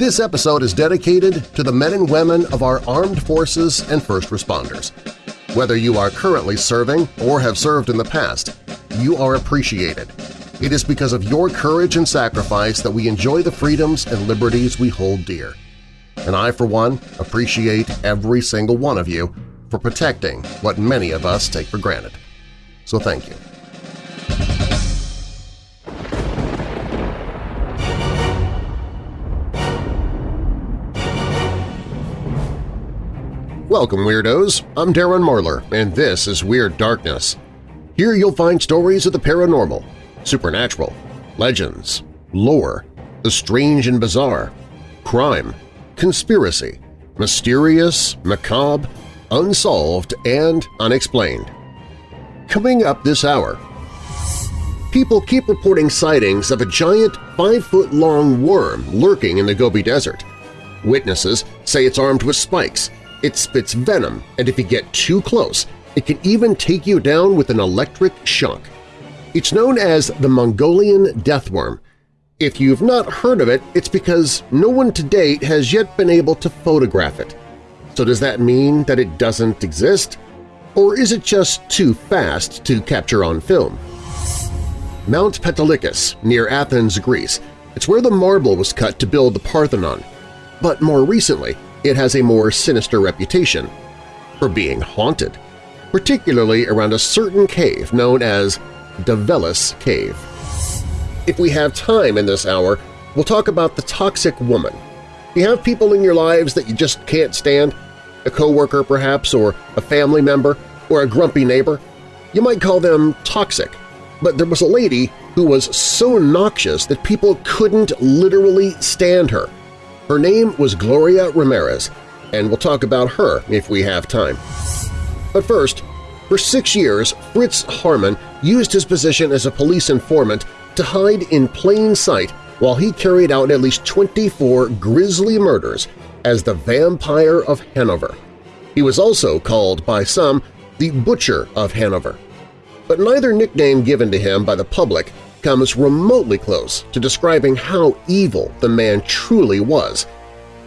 This episode is dedicated to the men and women of our armed forces and first responders. Whether you are currently serving or have served in the past, you are appreciated. It is because of your courage and sacrifice that we enjoy the freedoms and liberties we hold dear. And I, for one, appreciate every single one of you for protecting what many of us take for granted. So thank you. Welcome, Weirdos! I'm Darren Marlar, and this is Weird Darkness. Here you'll find stories of the paranormal, supernatural, legends, lore, the strange and bizarre, crime, conspiracy, mysterious, macabre, unsolved, and unexplained. Coming up this hour, people keep reporting sightings of a giant five-foot-long worm lurking in the Gobi Desert. Witnesses say it's armed with spikes it spits venom, and if you get too close, it can even take you down with an electric shock. It's known as the Mongolian deathworm. If you've not heard of it, it's because no one to date has yet been able to photograph it. So does that mean that it doesn't exist? Or is it just too fast to capture on film? Mount Pentelicus, near Athens, Greece. It's where the marble was cut to build the Parthenon. But more recently, it has a more sinister reputation for being haunted, particularly around a certain cave known as Davelis Cave. If we have time in this hour, we'll talk about the toxic woman. You have people in your lives that you just can't stand, a coworker perhaps, or a family member, or a grumpy neighbor. You might call them toxic, but there was a lady who was so noxious that people couldn't literally stand her. Her name was Gloria Ramirez, and we'll talk about her if we have time. But first, for six years, Fritz Haarmann used his position as a police informant to hide in plain sight while he carried out at least 24 grisly murders as the Vampire of Hanover. He was also called by some the Butcher of Hanover. But neither nickname given to him by the public comes remotely close to describing how evil the man truly was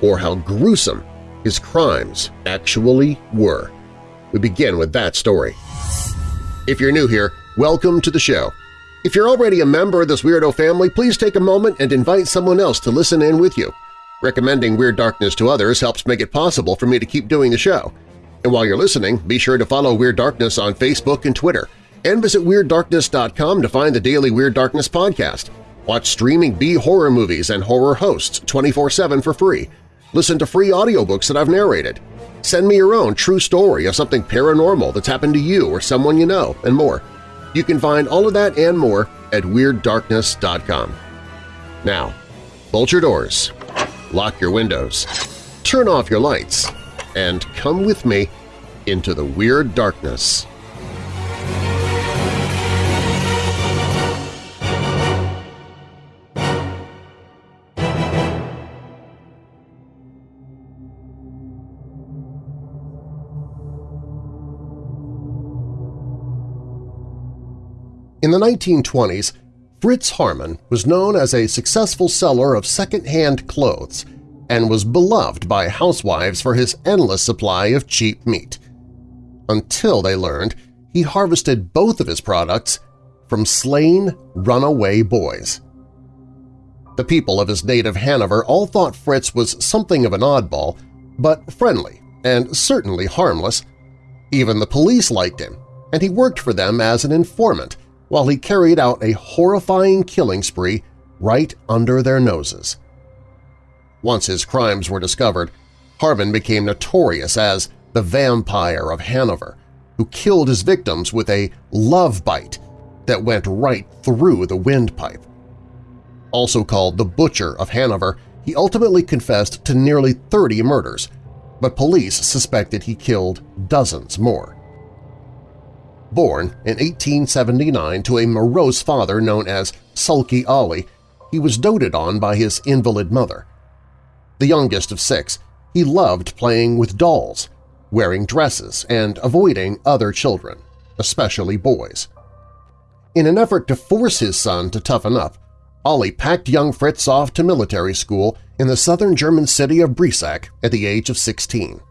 or how gruesome his crimes actually were. We begin with that story. If you're new here, welcome to the show. If you're already a member of this weirdo family, please take a moment and invite someone else to listen in with you. Recommending Weird Darkness to others helps make it possible for me to keep doing the show. And while you're listening, be sure to follow Weird Darkness on Facebook and Twitter – and visit WeirdDarkness.com to find the daily Weird Darkness podcast. Watch streaming B-horror movies and horror hosts 24-7 for free. Listen to free audiobooks that I've narrated. Send me your own true story of something paranormal that's happened to you or someone you know, and more. You can find all of that and more at WeirdDarkness.com. Now, bolt your doors, lock your windows, turn off your lights, and come with me into the Weird Darkness. 1920s, Fritz Haarmann was known as a successful seller of second-hand clothes and was beloved by housewives for his endless supply of cheap meat. Until they learned he harvested both of his products from slain runaway boys. The people of his native Hanover all thought Fritz was something of an oddball, but friendly and certainly harmless. Even the police liked him, and he worked for them as an informant, while he carried out a horrifying killing spree right under their noses. Once his crimes were discovered, Haarmann became notorious as the Vampire of Hanover, who killed his victims with a love bite that went right through the windpipe. Also called the Butcher of Hanover, he ultimately confessed to nearly 30 murders, but police suspected he killed dozens more. Born in 1879 to a morose father known as Sulky Ollie, he was doted on by his invalid mother. The youngest of six, he loved playing with dolls, wearing dresses, and avoiding other children, especially boys. In an effort to force his son to toughen up, Ollie packed young Fritz off to military school in the southern German city of Breisach at the age of 16.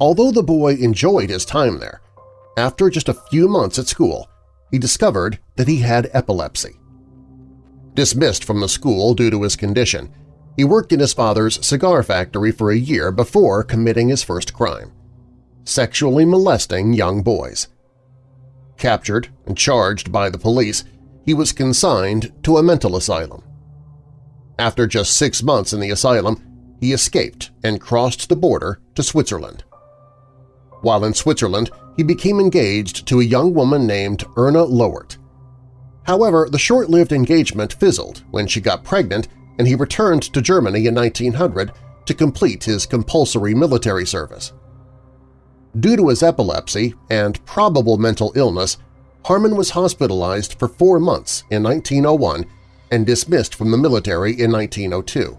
Although the boy enjoyed his time there, after just a few months at school, he discovered that he had epilepsy. Dismissed from the school due to his condition, he worked in his father's cigar factory for a year before committing his first crime – sexually molesting young boys. Captured and charged by the police, he was consigned to a mental asylum. After just six months in the asylum, he escaped and crossed the border to Switzerland. While in Switzerland, he became engaged to a young woman named Erna Lowert. However, the short-lived engagement fizzled when she got pregnant and he returned to Germany in 1900 to complete his compulsory military service. Due to his epilepsy and probable mental illness, Haarmann was hospitalized for four months in 1901 and dismissed from the military in 1902.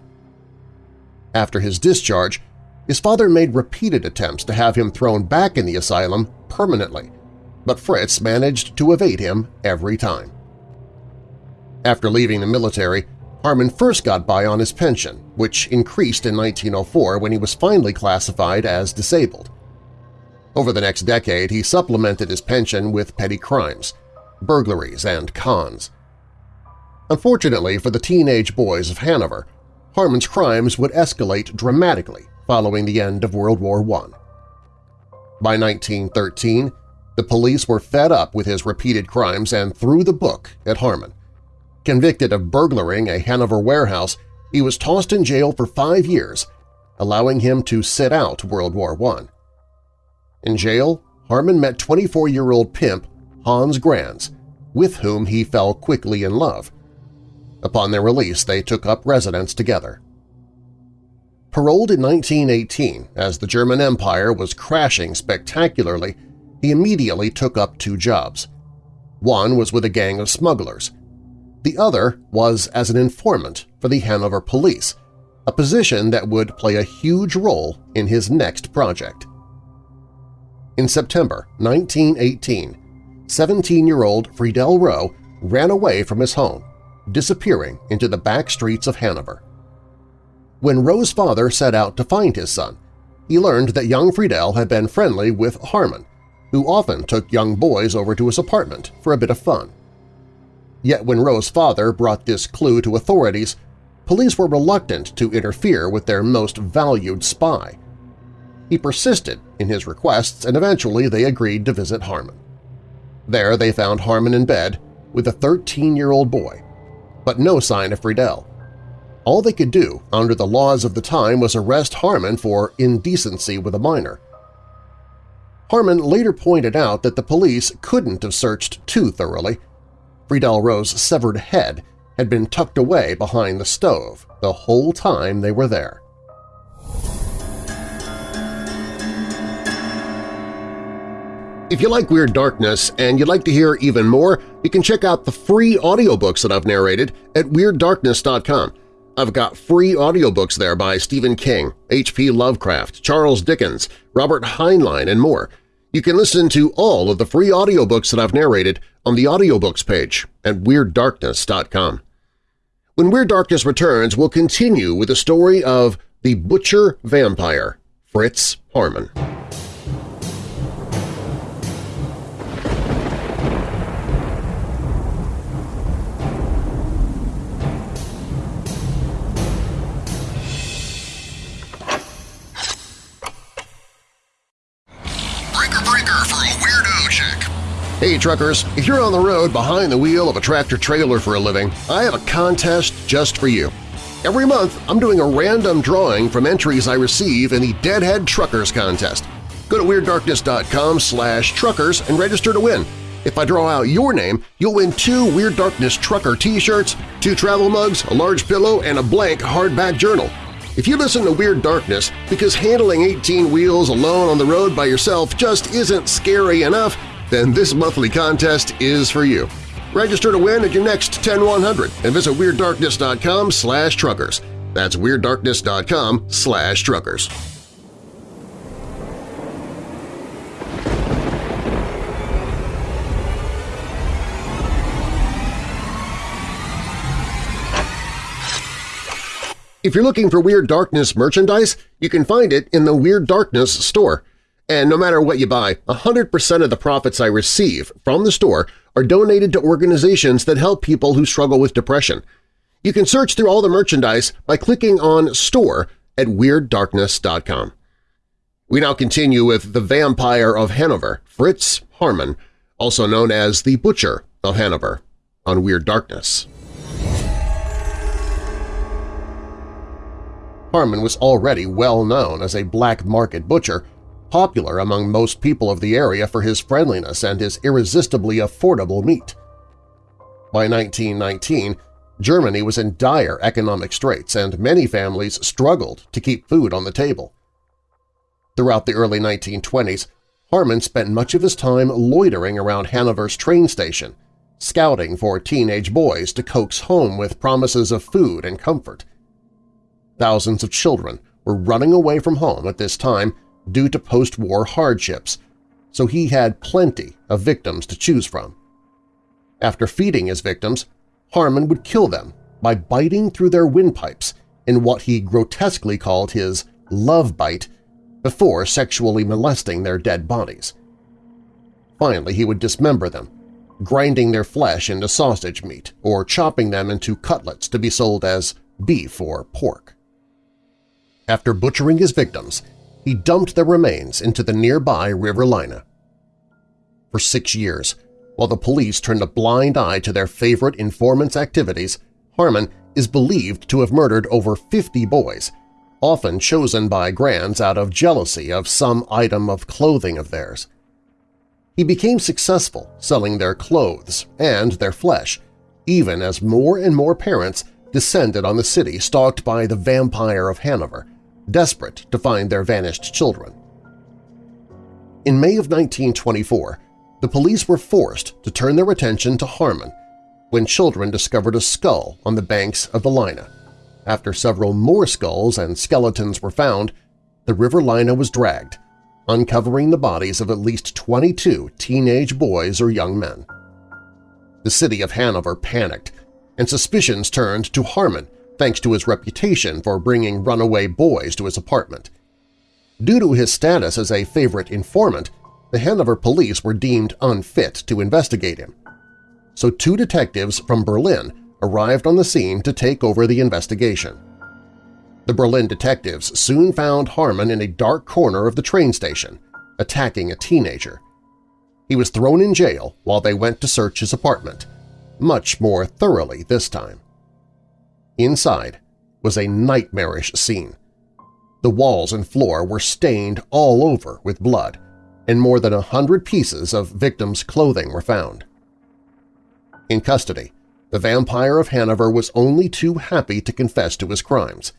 After his discharge, his father made repeated attempts to have him thrown back in the asylum permanently, but Fritz managed to evade him every time. After leaving the military, Haarmann first got by on his pension, which increased in 1904 when he was finally classified as disabled. Over the next decade, he supplemented his pension with petty crimes, burglaries, and cons. Unfortunately for the teenage boys of Hanover, Haarmann's crimes would escalate dramatically following the end of World War I. By 1913, the police were fed up with his repeated crimes and threw the book at Haarmann. Convicted of burglaring a Hanover warehouse, he was tossed in jail for five years, allowing him to sit out World War I. In jail, Haarmann met 24-year-old pimp Hans Grans, with whom he fell quickly in love. Upon their release, they took up residence together. Paroled in 1918 as the German Empire was crashing spectacularly, he immediately took up two jobs. One was with a gang of smugglers. The other was as an informant for the Hanover police, a position that would play a huge role in his next project. In September 1918, 17-year-old Friedel Rowe ran away from his home, disappearing into the back streets of Hanover. When Rowe's father set out to find his son, he learned that young Friedel had been friendly with Haarmann, who often took young boys over to his apartment for a bit of fun. Yet when Rowe's father brought this clue to authorities, police were reluctant to interfere with their most valued spy – he persisted in his requests and eventually they agreed to visit Haarmann. There they found Haarmann in bed with a 13-year-old boy, but no sign of Friedel. All they could do under the laws of the time was arrest Haarmann for indecency with a minor. Haarmann later pointed out that the police couldn't have searched too thoroughly. Friedel Rowe's severed head had been tucked away behind the stove the whole time they were there. If you like Weird Darkness and you'd like to hear even more, you can check out the free audiobooks that I've narrated at WeirdDarkness.com. I've got free audiobooks there by Stephen King, H.P. Lovecraft, Charles Dickens, Robert Heinlein, and more. You can listen to all of the free audiobooks that I've narrated on the audiobooks page at WeirdDarkness.com. When Weird Darkness returns, we'll continue with the story of the Butcher Vampire, Fritz Haarmann. Hey truckers, if you're on the road behind the wheel of a tractor-trailer for a living, I have a contest just for you. Every month, I'm doing a random drawing from entries I receive in the Deadhead Truckers Contest. Go to WeirdDarkness.com slash truckers and register to win. If I draw out your name, you'll win two Weird Darkness Trucker t-shirts, two travel mugs, a large pillow, and a blank hardback journal. If you listen to Weird Darkness because handling 18 wheels alone on the road by yourself just isn't scary enough, then this monthly contest is for you. Register to win at your next 10100 and visit WeirdDarkness.com slash truckers. That's WeirdDarkness.com slash truckers. If you're looking for Weird Darkness merchandise, you can find it in the Weird Darkness store. And no matter what you buy, 100% of the profits I receive from the store are donated to organizations that help people who struggle with depression. You can search through all the merchandise by clicking on Store at WeirdDarkness.com. We now continue with the Vampire of Hanover, Fritz Haarmann, also known as the Butcher of Hanover, on Weird Darkness. Haarmann was already well known as a black market butcher, popular among most people of the area for his friendliness and his irresistibly affordable meat. By 1919, Germany was in dire economic straits and many families struggled to keep food on the table. Throughout the early 1920s, Haarmann spent much of his time loitering around Hanover's train station, scouting for teenage boys to coax home with promises of food and comfort. Thousands of children were running away from home at this time due to post-war hardships, so he had plenty of victims to choose from. After feeding his victims, Haarmann would kill them by biting through their windpipes in what he grotesquely called his love bite before sexually molesting their dead bodies. Finally, he would dismember them, grinding their flesh into sausage meat or chopping them into cutlets to be sold as beef or pork. After butchering his victims, he dumped their remains into the nearby River Leine. For six years, while the police turned a blind eye to their favorite informant's activities, Haarmann is believed to have murdered over 50 boys, often chosen by Grans out of jealousy of some item of clothing of theirs. He became successful selling their clothes and their flesh, even as more and more parents descended on the city stalked by the vampire of Hanover, desperate to find their vanished children. In May of 1924, the police were forced to turn their attention to Haarmann when children discovered a skull on the banks of the Leine. After several more skulls and skeletons were found, the River Leine was dragged, uncovering the bodies of at least 22 teenage boys or young men. The city of Hanover panicked, and suspicions turned to Haarmann thanks to his reputation for bringing runaway boys to his apartment. Due to his status as a favorite informant, the Hanover police were deemed unfit to investigate him. So two detectives from Berlin arrived on the scene to take over the investigation. The Berlin detectives soon found Haarmann in a dark corner of the train station, attacking a teenager. He was thrown in jail while they went to search his apartment, much more thoroughly this time. Inside was a nightmarish scene. The walls and floor were stained all over with blood, and more than a hundred pieces of victims' clothing were found. In custody, the vampire of Hanover was only too happy to confess to his crimes.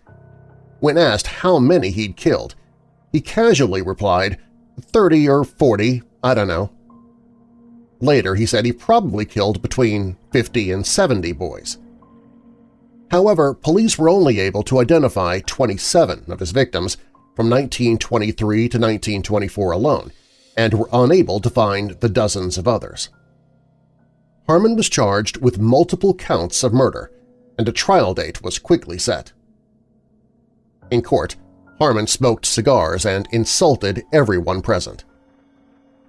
When asked how many he'd killed, he casually replied, 30 or 40, I don't know. Later he said he probably killed between 50 and 70 boys. However, police were only able to identify 27 of his victims from 1923 to 1924 alone, and were unable to find the dozens of others. Haarmann was charged with multiple counts of murder, and a trial date was quickly set. In court, Haarmann smoked cigars and insulted everyone present.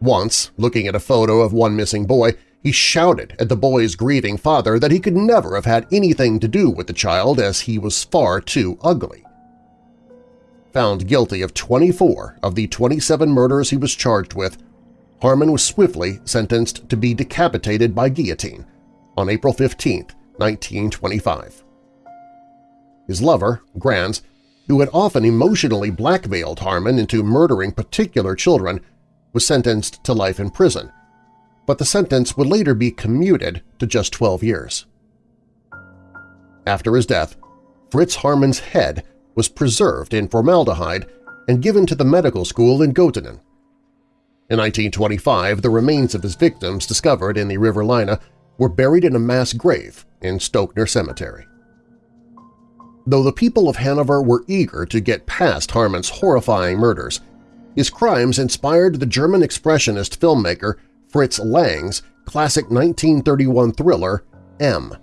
Once, looking at a photo of one missing boy, he shouted at the boy's grieving father that he could never have had anything to do with the child as he was far too ugly. Found guilty of 24 of the 27 murders he was charged with, Haarmann was swiftly sentenced to be decapitated by guillotine on April 15, 1925. His lover, Grans, who had often emotionally blackmailed Haarmann into murdering particular children, was sentenced to life in prison, but the sentence would later be commuted to just 12 years. After his death, Fritz Haarmann's head was preserved in formaldehyde and given to the medical school in Göttingen. In 1925, the remains of his victims discovered in the River Leine were buried in a mass grave in Stockner Cemetery. Though the people of Hanover were eager to get past Haarmann's horrifying murders, his crimes inspired the German expressionist filmmaker Fritz Lang's classic 1931 thriller M.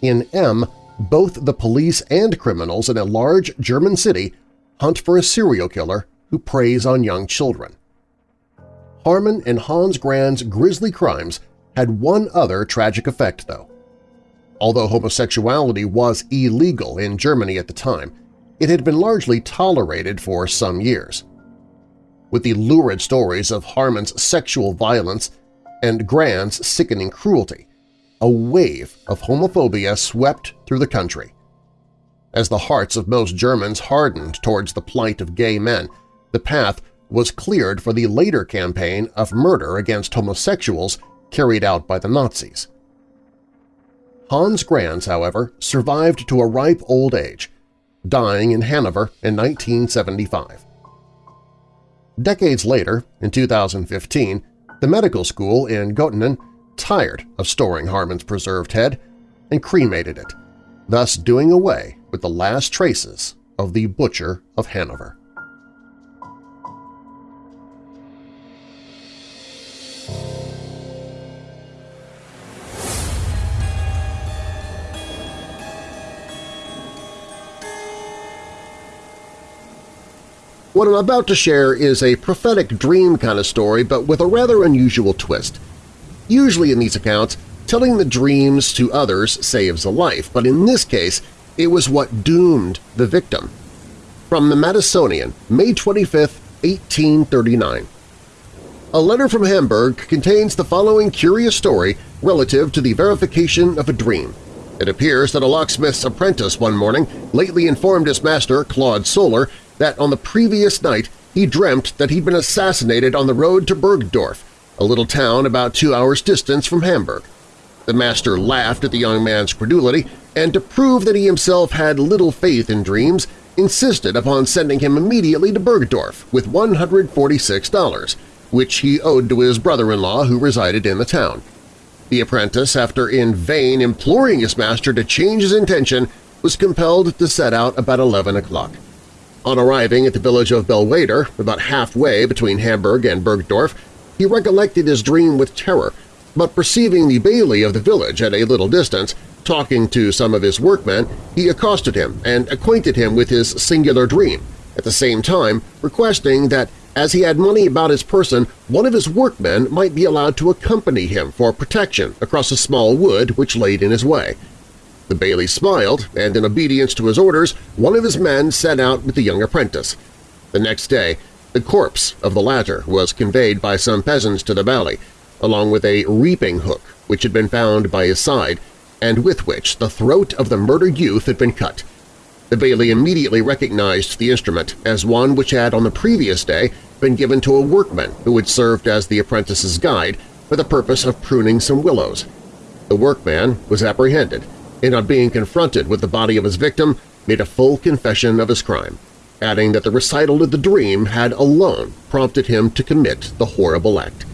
In M, both the police and criminals in a large German city hunt for a serial killer who preys on young children. Haarmann and Hans Grand's grisly crimes had one other tragic effect, though. Although homosexuality was illegal in Germany at the time, it had been largely tolerated for some years. With the lurid stories of Haarmann's sexual violence and Grand's sickening cruelty, a wave of homophobia swept through the country. As the hearts of most Germans hardened towards the plight of gay men, the path was cleared for the later campaign of murder against homosexuals carried out by the Nazis. Hans Grans, however, survived to a ripe old age, dying in Hanover in 1975. Decades later, in 2015, the medical school in Göttingen tired of storing Haarmann's preserved head and cremated it, thus doing away with the last traces of the Butcher of Hanover. What I'm about to share is a prophetic dream kind of story, but with a rather unusual twist. Usually in these accounts, telling the dreams to others saves a life, but in this case it was what doomed the victim. From the Madisonian, May 25, 1839. A letter from Hamburg contains the following curious story relative to the verification of a dream. It appears that a locksmith's apprentice one morning lately informed his master, Claude Solar, that on the previous night he dreamt that he'd been assassinated on the road to Bergdorf, a little town about two hours' distance from Hamburg. The master laughed at the young man's credulity, and to prove that he himself had little faith in dreams, insisted upon sending him immediately to Bergdorf with $146, which he owed to his brother-in-law who resided in the town. The apprentice, after in vain imploring his master to change his intention, was compelled to set out about 11 o'clock. On arriving at the village of Bellweder, about halfway between Hamburg and Bergdorf, he recollected his dream with terror, but perceiving the bailey of the village at a little distance, talking to some of his workmen, he accosted him and acquainted him with his singular dream, at the same time requesting that as he had money about his person, one of his workmen might be allowed to accompany him for protection across a small wood which laid in his way. The bailey smiled, and in obedience to his orders, one of his men set out with the young apprentice. The next day, the corpse of the latter was conveyed by some peasants to the valley, along with a reaping hook which had been found by his side and with which the throat of the murdered youth had been cut. The bailey immediately recognized the instrument as one which had on the previous day been given to a workman who had served as the apprentice's guide for the purpose of pruning some willows. The workman was apprehended and on being confronted with the body of his victim, made a full confession of his crime, adding that the recital of the dream had alone prompted him to commit the horrible act.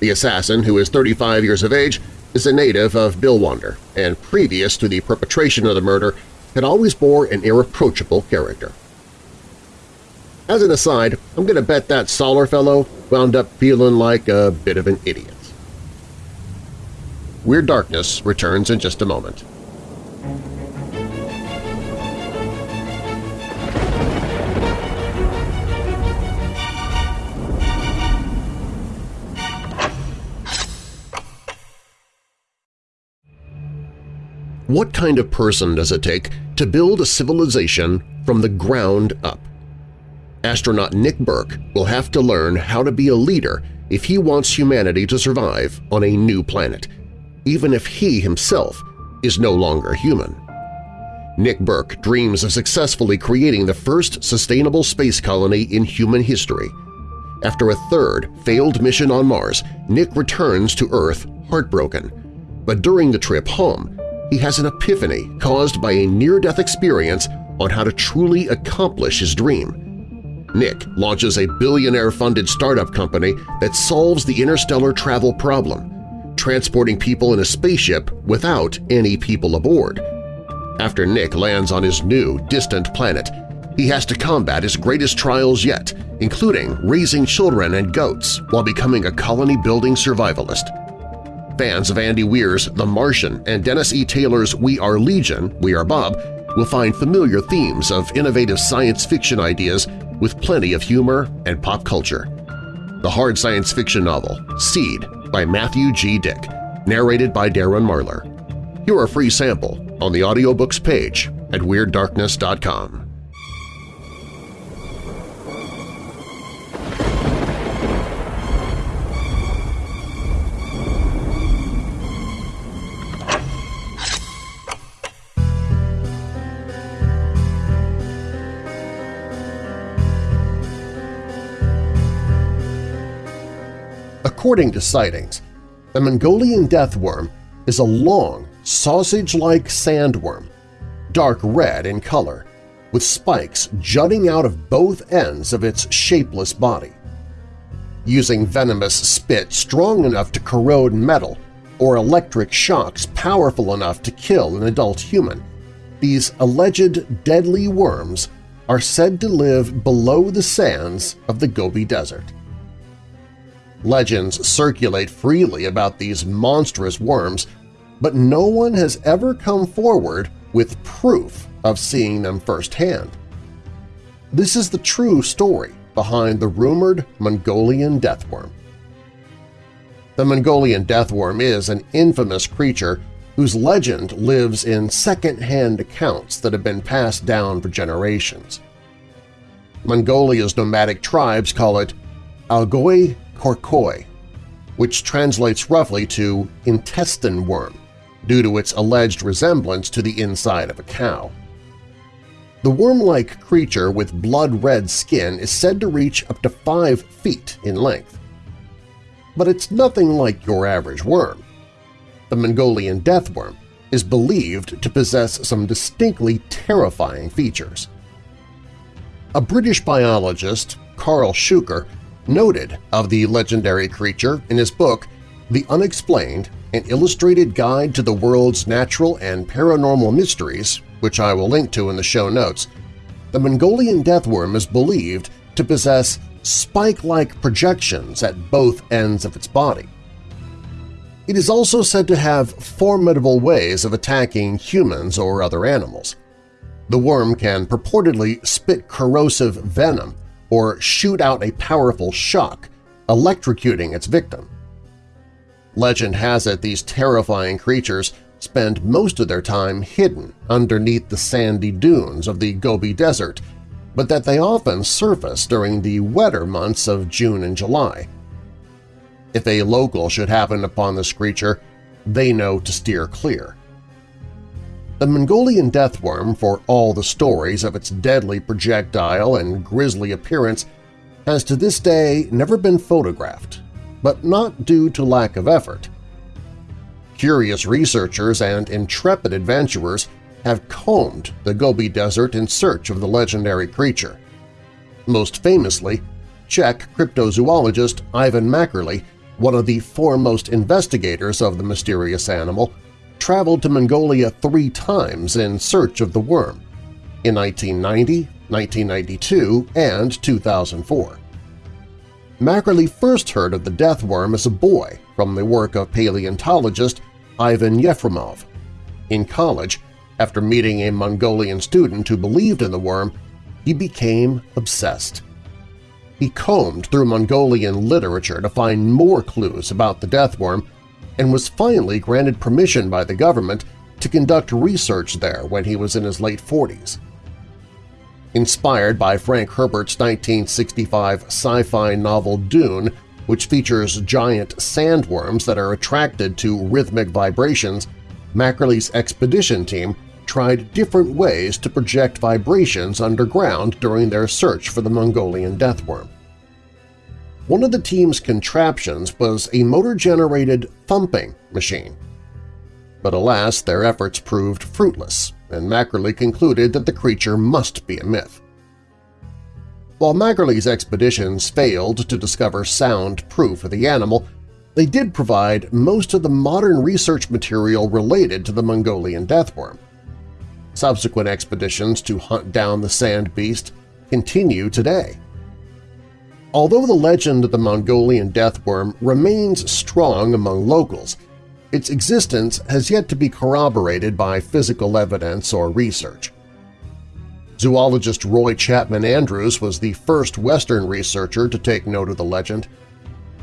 The assassin, who is 35 years of age, is a native of Billwander, and previous to the perpetration of the murder had always bore an irreproachable character. As an aside, I'm going to bet that Solar fellow wound up feeling like a bit of an idiot. Weird Darkness returns in just a moment. What kind of person does it take to build a civilization from the ground up? Astronaut Nick Burke will have to learn how to be a leader if he wants humanity to survive on a new planet, even if he himself is no longer human. Nick Burke dreams of successfully creating the first sustainable space colony in human history. After a third failed mission on Mars, Nick returns to Earth heartbroken. But during the trip home, he has an epiphany caused by a near-death experience on how to truly accomplish his dream. Nick launches a billionaire-funded startup company that solves the interstellar travel problem, transporting people in a spaceship without any people aboard. After Nick lands on his new, distant planet, he has to combat his greatest trials yet, including raising children and goats while becoming a colony-building survivalist. Fans of Andy Weir's The Martian and Dennis E. Taylor's We Are Legion, We Are Bob will find familiar themes of innovative science fiction ideas with plenty of humor and pop culture. The hard science fiction novel Seed by Matthew G. Dick, narrated by Darren Marlar. Hear a free sample on the audiobooks page at WeirdDarkness.com. According to sightings, the Mongolian deathworm is a long, sausage-like sandworm, dark red in color, with spikes jutting out of both ends of its shapeless body. Using venomous spit strong enough to corrode metal or electric shocks powerful enough to kill an adult human, these alleged deadly worms are said to live below the sands of the Gobi Desert. Legends circulate freely about these monstrous worms, but no one has ever come forward with proof of seeing them firsthand. This is the true story behind the rumored Mongolian deathworm. The Mongolian deathworm is an infamous creature whose legend lives in second-hand accounts that have been passed down for generations. Mongolia's nomadic tribes call it Algoi Khorkhoi, which translates roughly to intestine worm due to its alleged resemblance to the inside of a cow. The worm-like creature with blood-red skin is said to reach up to 5 feet in length. But it's nothing like your average worm. The Mongolian deathworm is believed to possess some distinctly terrifying features. A British biologist, Karl Shuker, noted of the legendary creature in his book The Unexplained – An Illustrated Guide to the World's Natural and Paranormal Mysteries, which I will link to in the show notes, the Mongolian deathworm is believed to possess spike-like projections at both ends of its body. It is also said to have formidable ways of attacking humans or other animals. The worm can purportedly spit corrosive venom or shoot out a powerful shock, electrocuting its victim. Legend has it these terrifying creatures spend most of their time hidden underneath the sandy dunes of the Gobi Desert, but that they often surface during the wetter months of June and July. If a local should happen upon this creature, they know to steer clear. The Mongolian deathworm, for all the stories of its deadly projectile and grisly appearance, has to this day never been photographed, but not due to lack of effort. Curious researchers and intrepid adventurers have combed the Gobi Desert in search of the legendary creature. Most famously, Czech cryptozoologist Ivan Mackerle, one of the foremost investigators of the mysterious animal, traveled to Mongolia three times in search of the worm in 1990, 1992, and 2004. Mackerle first heard of the death worm as a boy from the work of paleontologist Ivan Yefremov. In college, after meeting a Mongolian student who believed in the worm, he became obsessed. He combed through Mongolian literature to find more clues about the death worm and was finally granted permission by the government to conduct research there when he was in his late 40s. Inspired by Frank Herbert's 1965 sci-fi novel Dune, which features giant sandworms that are attracted to rhythmic vibrations, Mackerle's expedition team tried different ways to project vibrations underground during their search for the Mongolian deathworm. One of the team's contraptions was a motor-generated thumping machine. But alas, their efforts proved fruitless, and Mackerle concluded that the creature must be a myth. While Mackerle's expeditions failed to discover sound proof of the animal, they did provide most of the modern research material related to the Mongolian deathworm. Subsequent expeditions to hunt down the sand beast continue today. Although the legend of the Mongolian deathworm remains strong among locals, its existence has yet to be corroborated by physical evidence or research. Zoologist Roy Chapman Andrews was the first Western researcher to take note of the legend.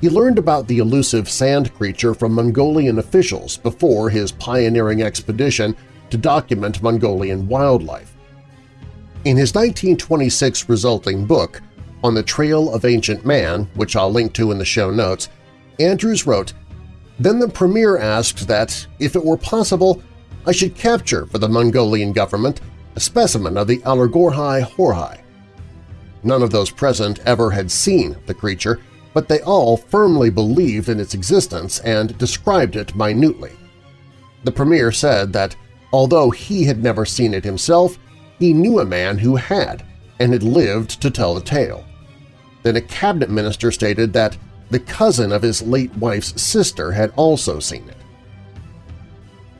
He learned about the elusive sand creature from Mongolian officials before his pioneering expedition to document Mongolian wildlife. In his 1926 resulting book, On the Trail of Ancient Man, which I'll link to in the show notes, Andrews wrote, Then the Premier asked that, if it were possible, I should capture for the Mongolian government a specimen of the Allergorhai horhai. None of those present ever had seen the creature, but they all firmly believed in its existence and described it minutely. The Premier said that although he had never seen it himself, he knew a man who had and had lived to tell the tale. Then a cabinet minister stated that the cousin of his late wife's sister had also seen it.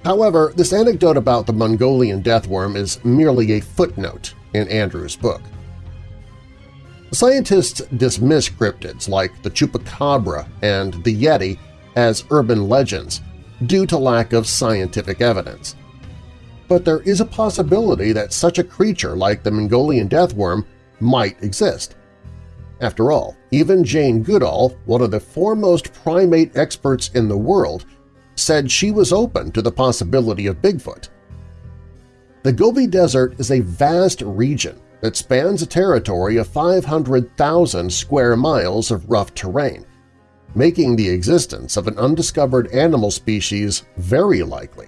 However, this anecdote about the Mongolian deathworm is merely a footnote in Andrew's book. Scientists dismiss cryptids like the Chupacabra and the Yeti as urban legends due to lack of scientific evidence. But there is a possibility that such a creature like the Mongolian deathworm might exist. After all, even Jane Goodall, one of the foremost primate experts in the world, said she was open to the possibility of Bigfoot. The Gobi Desert is a vast region that spans a territory of 500,000 square miles of rough terrain, making the existence of an undiscovered animal species very likely.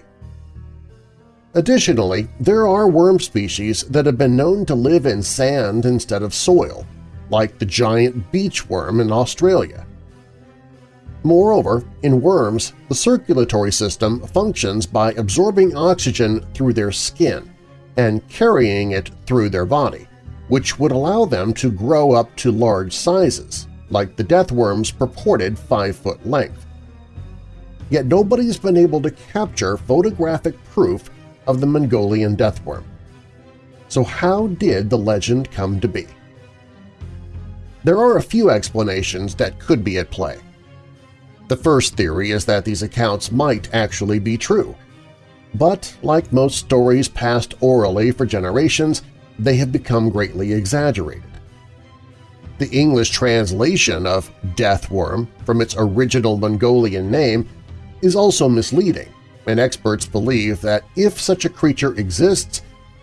Additionally, there are worm species that have been known to live in sand instead of soil, like the giant beach worm in Australia. Moreover, in worms, the circulatory system functions by absorbing oxygen through their skin and carrying it through their body, which would allow them to grow up to large sizes, like the deathworm's purported 5-foot length. Yet nobody's been able to capture photographic proof of the Mongolian deathworm. So how did the legend come to be? There are a few explanations that could be at play. The first theory is that these accounts might actually be true. But, like most stories passed orally for generations, they have become greatly exaggerated. The English translation of deathworm from its original Mongolian name is also misleading, and experts believe that if such a creature exists,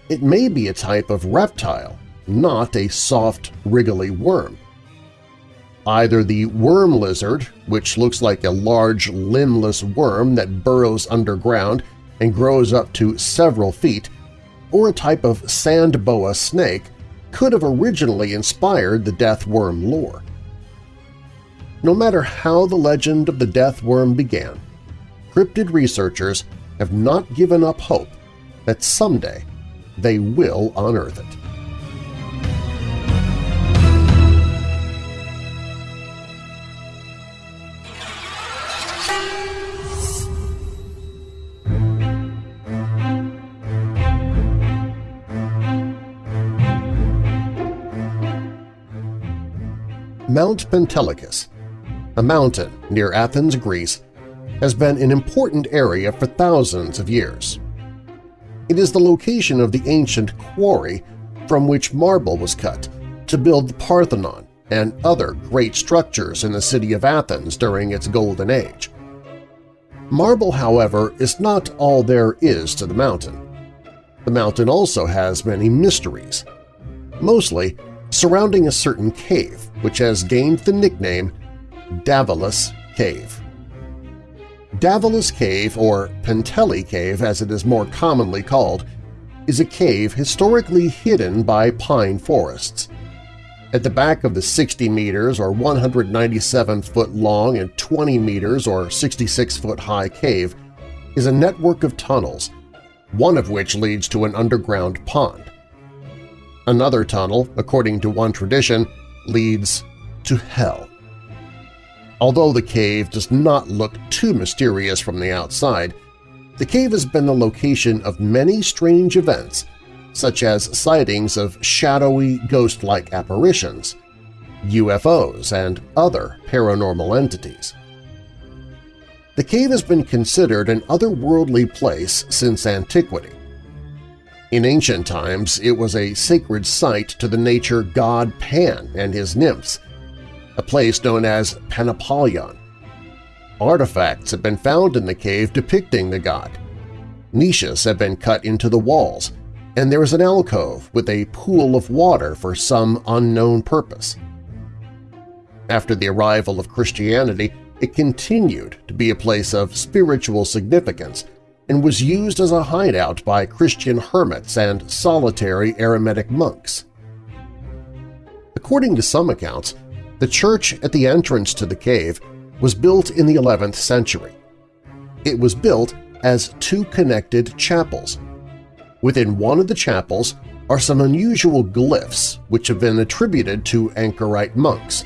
it may be a type of reptile, not a soft, wriggly worm. Either the worm lizard, which looks like a large limbless worm that burrows underground and grows up to several feet, or a type of sand boa snake could have originally inspired the death worm lore. No matter how the legend of the death worm began, cryptid researchers have not given up hope that someday they will unearth it. Mount Pentelicus, a mountain near Athens, Greece, has been an important area for thousands of years. It is the location of the ancient quarry from which marble was cut to build the Parthenon and other great structures in the city of Athens during its Golden Age. Marble, however, is not all there is to the mountain. The mountain also has many mysteries. Mostly, surrounding a certain cave, which has gained the nickname Davelis Cave. Davelis Cave, or Penteli Cave as it is more commonly called, is a cave historically hidden by pine forests. At the back of the 60 meters or 197 foot long and 20 meters or 66 foot high cave is a network of tunnels, one of which leads to an underground pond. Another tunnel, according to one tradition, leads to hell. Although the cave does not look too mysterious from the outside, the cave has been the location of many strange events, such as sightings of shadowy, ghost-like apparitions, UFOs, and other paranormal entities. the cave has been considered an otherworldly place since antiquity. In ancient times, it was a sacred site to the nature god Pan and his nymphs, a place known as Panapolion. Artifacts have been found in the cave depicting the god. Niches have been cut into the walls, and there is an alcove with a pool of water for some unknown purpose. After the arrival of Christianity, it continued to be a place of spiritual significance and was used as a hideout by Christian hermits and solitary eremitic monks. According to some accounts, the church at the entrance to the cave was built in the 11th century. It was built as two connected chapels. Within one of the chapels are some unusual glyphs which have been attributed to anchorite monks.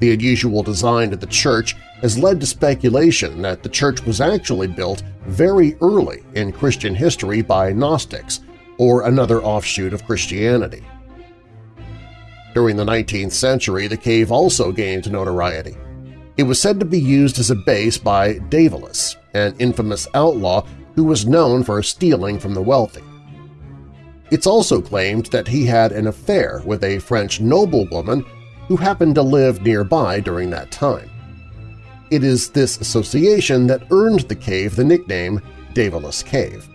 The unusual design of the church has led to speculation that the church was actually built very early in Christian history by Gnostics or another offshoot of Christianity. During the 19th century, the cave also gained notoriety. It was said to be used as a base by Davelis, an infamous outlaw who was known for stealing from the wealthy. It's also claimed that he had an affair with a French noblewoman who happened to live nearby during that time. It is this association that earned the cave the nickname Davelis Cave.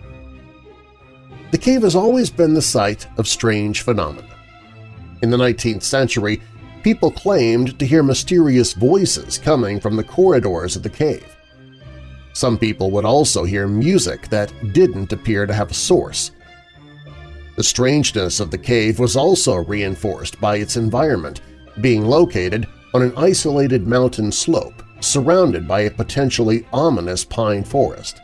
The cave has always been the site of strange phenomena. In the 19th century, people claimed to hear mysterious voices coming from the corridors of the cave. Some people would also hear music that didn't appear to have a source. The strangeness of the cave was also reinforced by its environment, being located on an isolated mountain slope surrounded by a potentially ominous pine forest.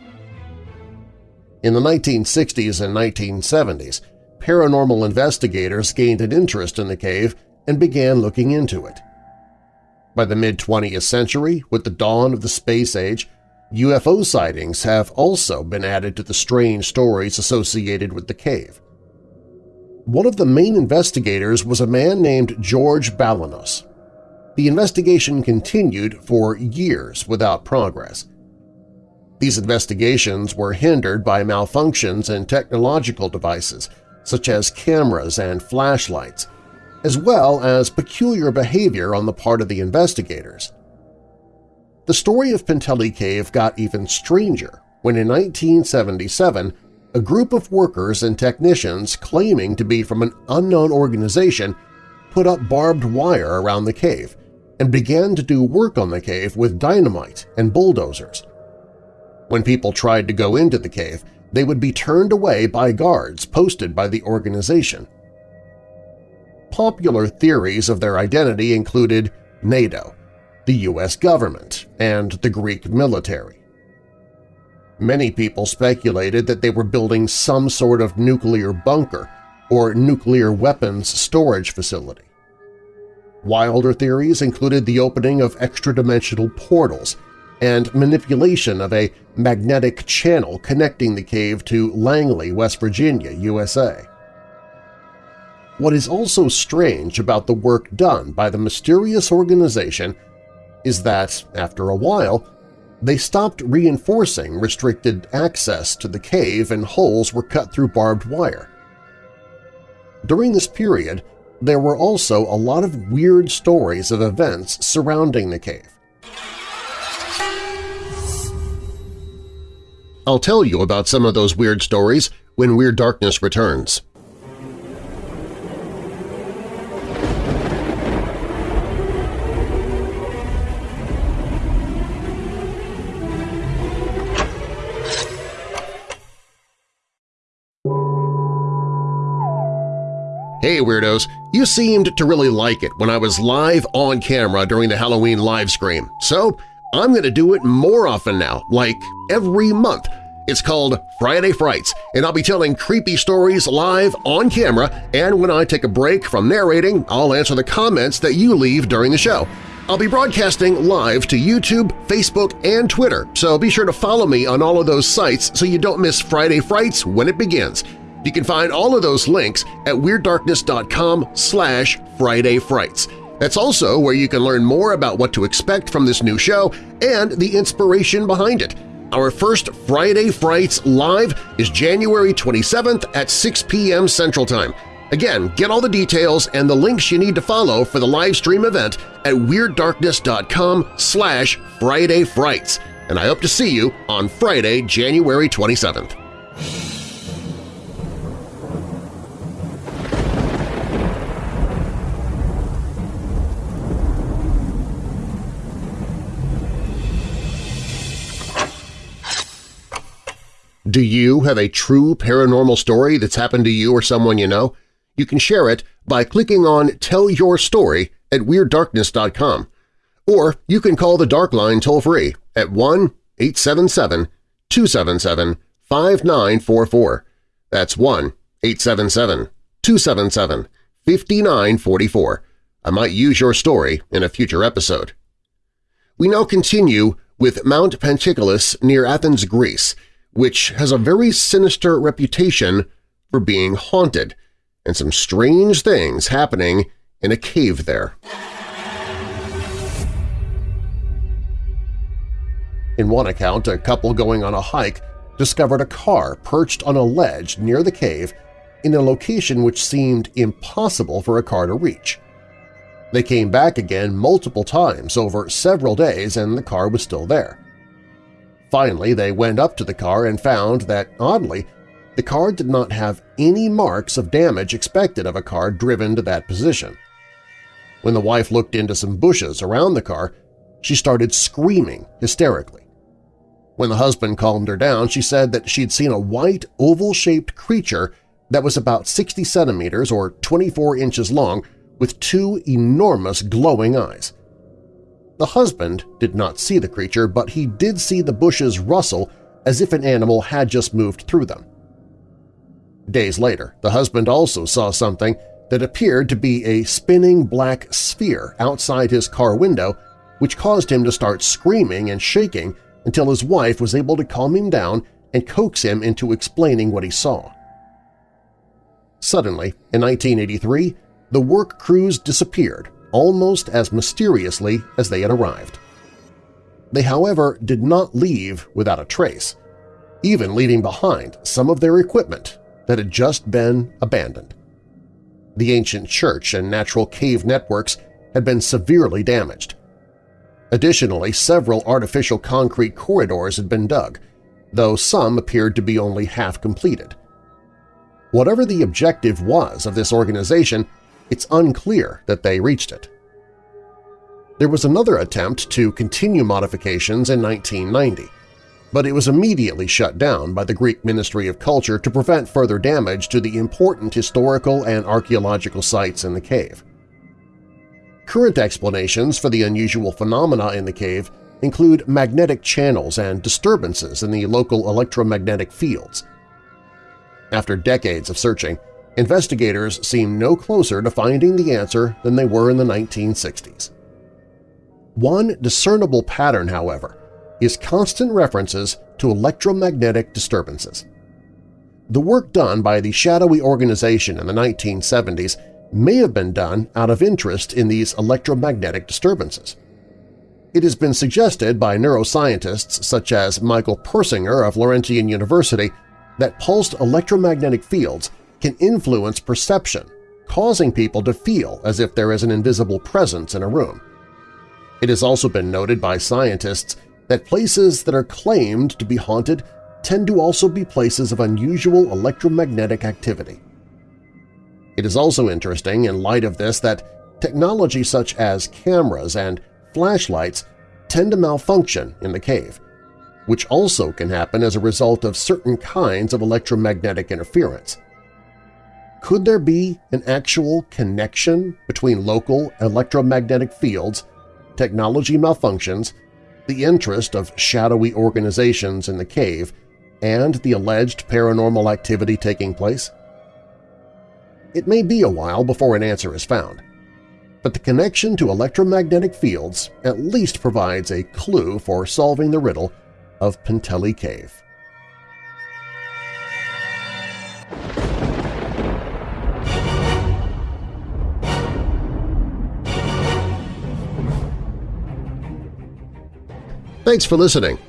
In the 1960s and 1970s, paranormal investigators gained an interest in the cave and began looking into it. By the mid-20th century, with the dawn of the space age, UFO sightings have also been added to the strange stories associated with the cave. One of the main investigators was a man named George Balanos. The investigation continued for years without progress. These investigations were hindered by malfunctions in technological devices such as cameras and flashlights, as well as peculiar behavior on the part of the investigators. The story of Penteli Cave got even stranger when in 1977 a group of workers and technicians claiming to be from an unknown organization put up barbed wire around the cave and began to do work on the cave with dynamite and bulldozers. When people tried to go into the cave, they would be turned away by guards posted by the organization. Popular theories of their identity included NATO, the U.S. government, and the Greek military. Many people speculated that they were building some sort of nuclear bunker or nuclear weapons storage facility. Wilder theories included the opening of extra-dimensional portals and manipulation of a magnetic channel connecting the cave to Langley, West Virginia, USA. What is also strange about the work done by the mysterious organization is that, after a while, they stopped reinforcing restricted access to the cave and holes were cut through barbed wire. During this period, there were also a lot of weird stories of events surrounding the cave. I'll tell you about some of those weird stories when Weird Darkness returns. Hey Weirdos! You seemed to really like it when I was live on camera during the Halloween live stream, so I'm going to do it more often now, like every month. It's called Friday Frights, and I'll be telling creepy stories live on camera, and when I take a break from narrating, I'll answer the comments that you leave during the show. I'll be broadcasting live to YouTube, Facebook, and Twitter, so be sure to follow me on all of those sites so you don't miss Friday Frights when it begins. You can find all of those links at WeirdDarkness.com slash Friday Frights. That's also where you can learn more about what to expect from this new show and the inspiration behind it. Our first Friday Frights Live is January 27th at 6 p.m. Central Time. Again, get all the details and the links you need to follow for the live stream event at WeirdDarkness.com slash Friday Frights, and I hope to see you on Friday, January 27th. Do you have a true paranormal story that's happened to you or someone you know? You can share it by clicking on Tell Your Story at WeirdDarkness.com. Or you can call the Dark Line toll-free at 1-877-277-5944. That's 1-877-277-5944. I might use your story in a future episode. We now continue with Mount Pentelicus near Athens, Greece, which has a very sinister reputation for being haunted, and some strange things happening in a cave there. In one account, a couple going on a hike discovered a car perched on a ledge near the cave in a location which seemed impossible for a car to reach. They came back again multiple times over several days and the car was still there. Finally, they went up to the car and found that, oddly, the car did not have any marks of damage expected of a car driven to that position. When the wife looked into some bushes around the car, she started screaming hysterically. When the husband calmed her down, she said that she'd seen a white, oval-shaped creature that was about 60 centimeters or 24 inches long with two enormous glowing eyes. The husband did not see the creature, but he did see the bushes rustle as if an animal had just moved through them. Days later, the husband also saw something that appeared to be a spinning black sphere outside his car window which caused him to start screaming and shaking until his wife was able to calm him down and coax him into explaining what he saw. Suddenly, in 1983, the work crews disappeared almost as mysteriously as they had arrived. They, however, did not leave without a trace, even leaving behind some of their equipment that had just been abandoned. The ancient church and natural cave networks had been severely damaged. Additionally, several artificial concrete corridors had been dug, though some appeared to be only half completed. Whatever the objective was of this organization, it's unclear that they reached it. There was another attempt to continue modifications in 1990, but it was immediately shut down by the Greek Ministry of Culture to prevent further damage to the important historical and archaeological sites in the cave. Current explanations for the unusual phenomena in the cave include magnetic channels and disturbances in the local electromagnetic fields. After decades of searching, investigators seem no closer to finding the answer than they were in the 1960s. One discernible pattern, however, is constant references to electromagnetic disturbances. The work done by the shadowy organization in the 1970s may have been done out of interest in these electromagnetic disturbances. It has been suggested by neuroscientists such as Michael Persinger of Laurentian University that pulsed electromagnetic fields can influence perception, causing people to feel as if there is an invisible presence in a room. It has also been noted by scientists that places that are claimed to be haunted tend to also be places of unusual electromagnetic activity. It is also interesting in light of this that technology such as cameras and flashlights tend to malfunction in the cave, which also can happen as a result of certain kinds of electromagnetic interference. Could there be an actual connection between local electromagnetic fields, technology malfunctions, the interest of shadowy organizations in the cave, and the alleged paranormal activity taking place? It may be a while before an answer is found, but the connection to electromagnetic fields at least provides a clue for solving the riddle of Penteli Cave. Thanks for listening.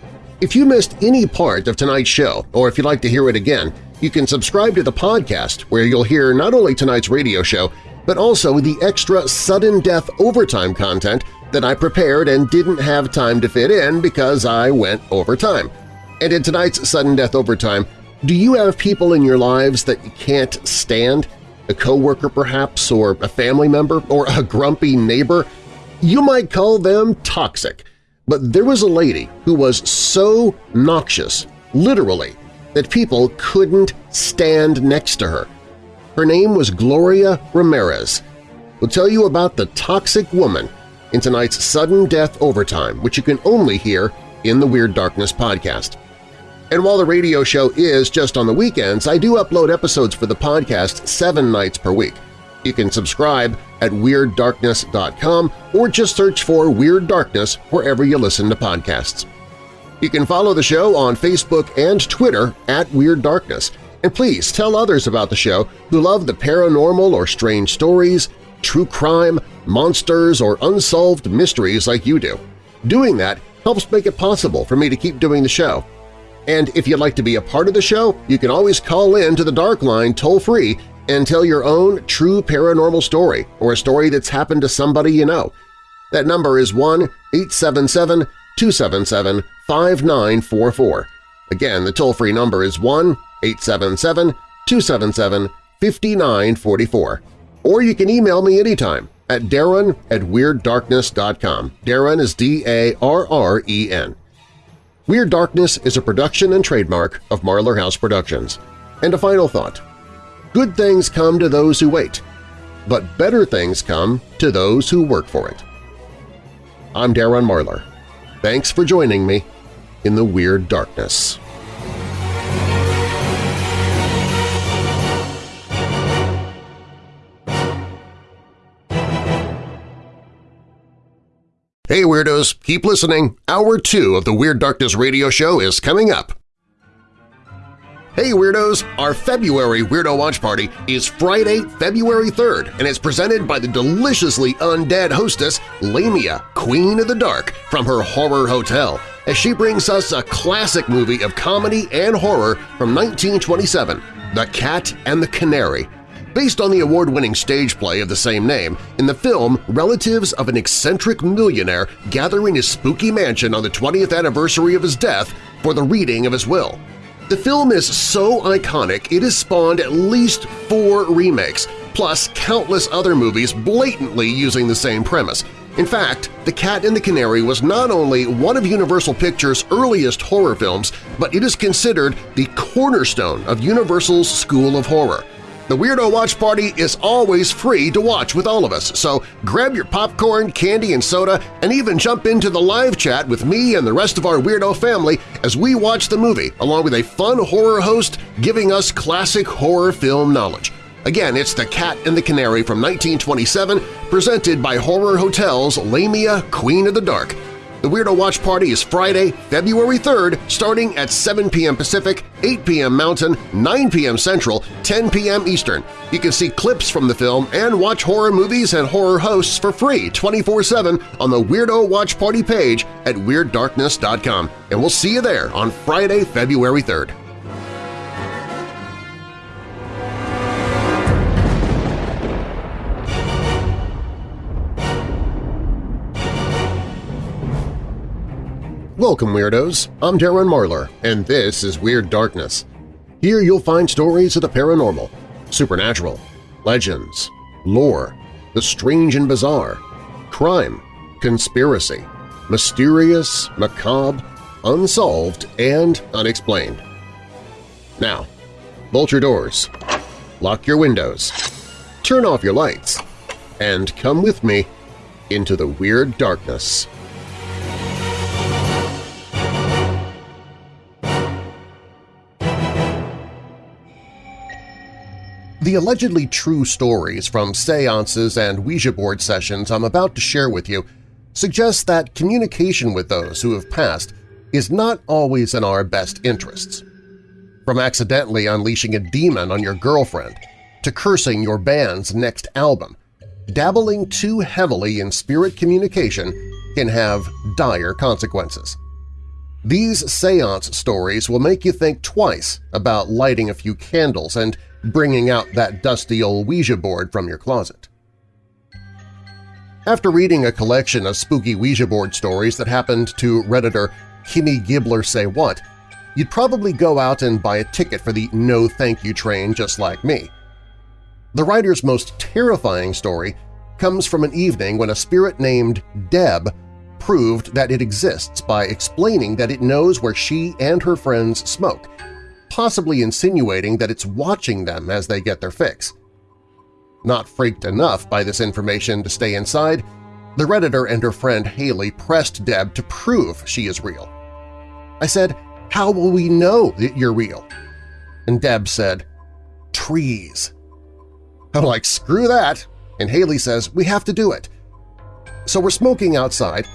If you missed any part of tonight's show, or if you'd like to hear it again, you can subscribe to the podcast where you'll hear not only tonight's radio show, but also the extra sudden death overtime content that I prepared and didn't have time to fit in because I went overtime. And in tonight's sudden death overtime, do you have people in your lives that you can't stand? A coworker perhaps, or a family member, or a grumpy neighbor? You might call them toxic, but there was a lady who was so noxious, literally, that people couldn't stand next to her. Her name was Gloria Ramirez. We'll tell you about the toxic woman in tonight's Sudden Death Overtime, which you can only hear in the Weird Darkness podcast. And while the radio show is just on the weekends, I do upload episodes for the podcast seven nights per week. You can subscribe at WeirdDarkness.com or just search for Weird Darkness wherever you listen to podcasts. You can follow the show on Facebook and Twitter at Weird Darkness, and please tell others about the show who love the paranormal or strange stories, true crime, monsters, or unsolved mysteries like you do. Doing that helps make it possible for me to keep doing the show. And if you'd like to be a part of the show, you can always call in to the Dark Line toll-free and tell your own true paranormal story or a story that's happened to somebody you know. That number is 1-877-277-5944. Again, the toll-free number is 1-877-277-5944. Or you can email me anytime at darren at WeirdDarkness.com. Darren is D-A-R-R-E-N. Weird Darkness is a production and trademark of Marlar House Productions. And a final thought. Good things come to those who wait, but better things come to those who work for it. I'm Darren Marlar. Thanks for joining me in the Weird Darkness. Hey Weirdos, keep listening. Hour 2 of the Weird Darkness radio show is coming up. Hey Weirdos! Our February Weirdo Watch Party is Friday, February 3rd, and it's presented by the deliciously undead hostess Lamia, Queen of the Dark, from her Horror Hotel, as she brings us a classic movie of comedy and horror from 1927, The Cat and the Canary, Based on the award-winning stage play of the same name, in the film, relatives of an eccentric millionaire gather in his spooky mansion on the 20th anniversary of his death for the reading of his will. The film is so iconic it has spawned at least four remakes, plus countless other movies blatantly using the same premise. In fact, The Cat and the Canary was not only one of Universal Pictures' earliest horror films, but it is considered the cornerstone of Universal's School of Horror. The Weirdo Watch Party is always free to watch with all of us, so grab your popcorn, candy, and soda, and even jump into the live chat with me and the rest of our Weirdo family as we watch the movie, along with a fun horror host giving us classic horror film knowledge. Again, it's The Cat and the Canary from 1927, presented by Horror Hotel's Lamia Queen of the Dark, the Weirdo Watch Party is Friday, February 3rd, starting at 7 p.m. Pacific, 8 p.m. Mountain, 9 p.m. Central, 10 p.m. Eastern. You can see clips from the film and watch horror movies and horror hosts for free 24-7 on the Weirdo Watch Party page at WeirdDarkness.com. And we'll see you there on Friday, February 3rd. Welcome, Weirdos! I'm Darren Marlar, and this is Weird Darkness. Here you'll find stories of the paranormal, supernatural, legends, lore, the strange and bizarre, crime, conspiracy, mysterious, macabre, unsolved, and unexplained. Now, bolt your doors, lock your windows, turn off your lights, and come with me into the Weird Darkness. The allegedly true stories from seances and Ouija board sessions I'm about to share with you suggest that communication with those who have passed is not always in our best interests. From accidentally unleashing a demon on your girlfriend to cursing your band's next album, dabbling too heavily in spirit communication can have dire consequences. These seance stories will make you think twice about lighting a few candles and bringing out that dusty old Ouija board from your closet. After reading a collection of spooky Ouija board stories that happened to Redditor Kimmy Gibbler Say What, you'd probably go out and buy a ticket for the no thank you train just like me. The writer's most terrifying story comes from an evening when a spirit named Deb proved that it exists by explaining that it knows where she and her friends smoke, possibly insinuating that it's watching them as they get their fix. Not freaked enough by this information to stay inside, the Redditor and her friend Haley pressed Deb to prove she is real. I said, how will we know that you're real? And Deb said, trees. I'm like, screw that, and Haley says, we have to do it. So we're smoking outside.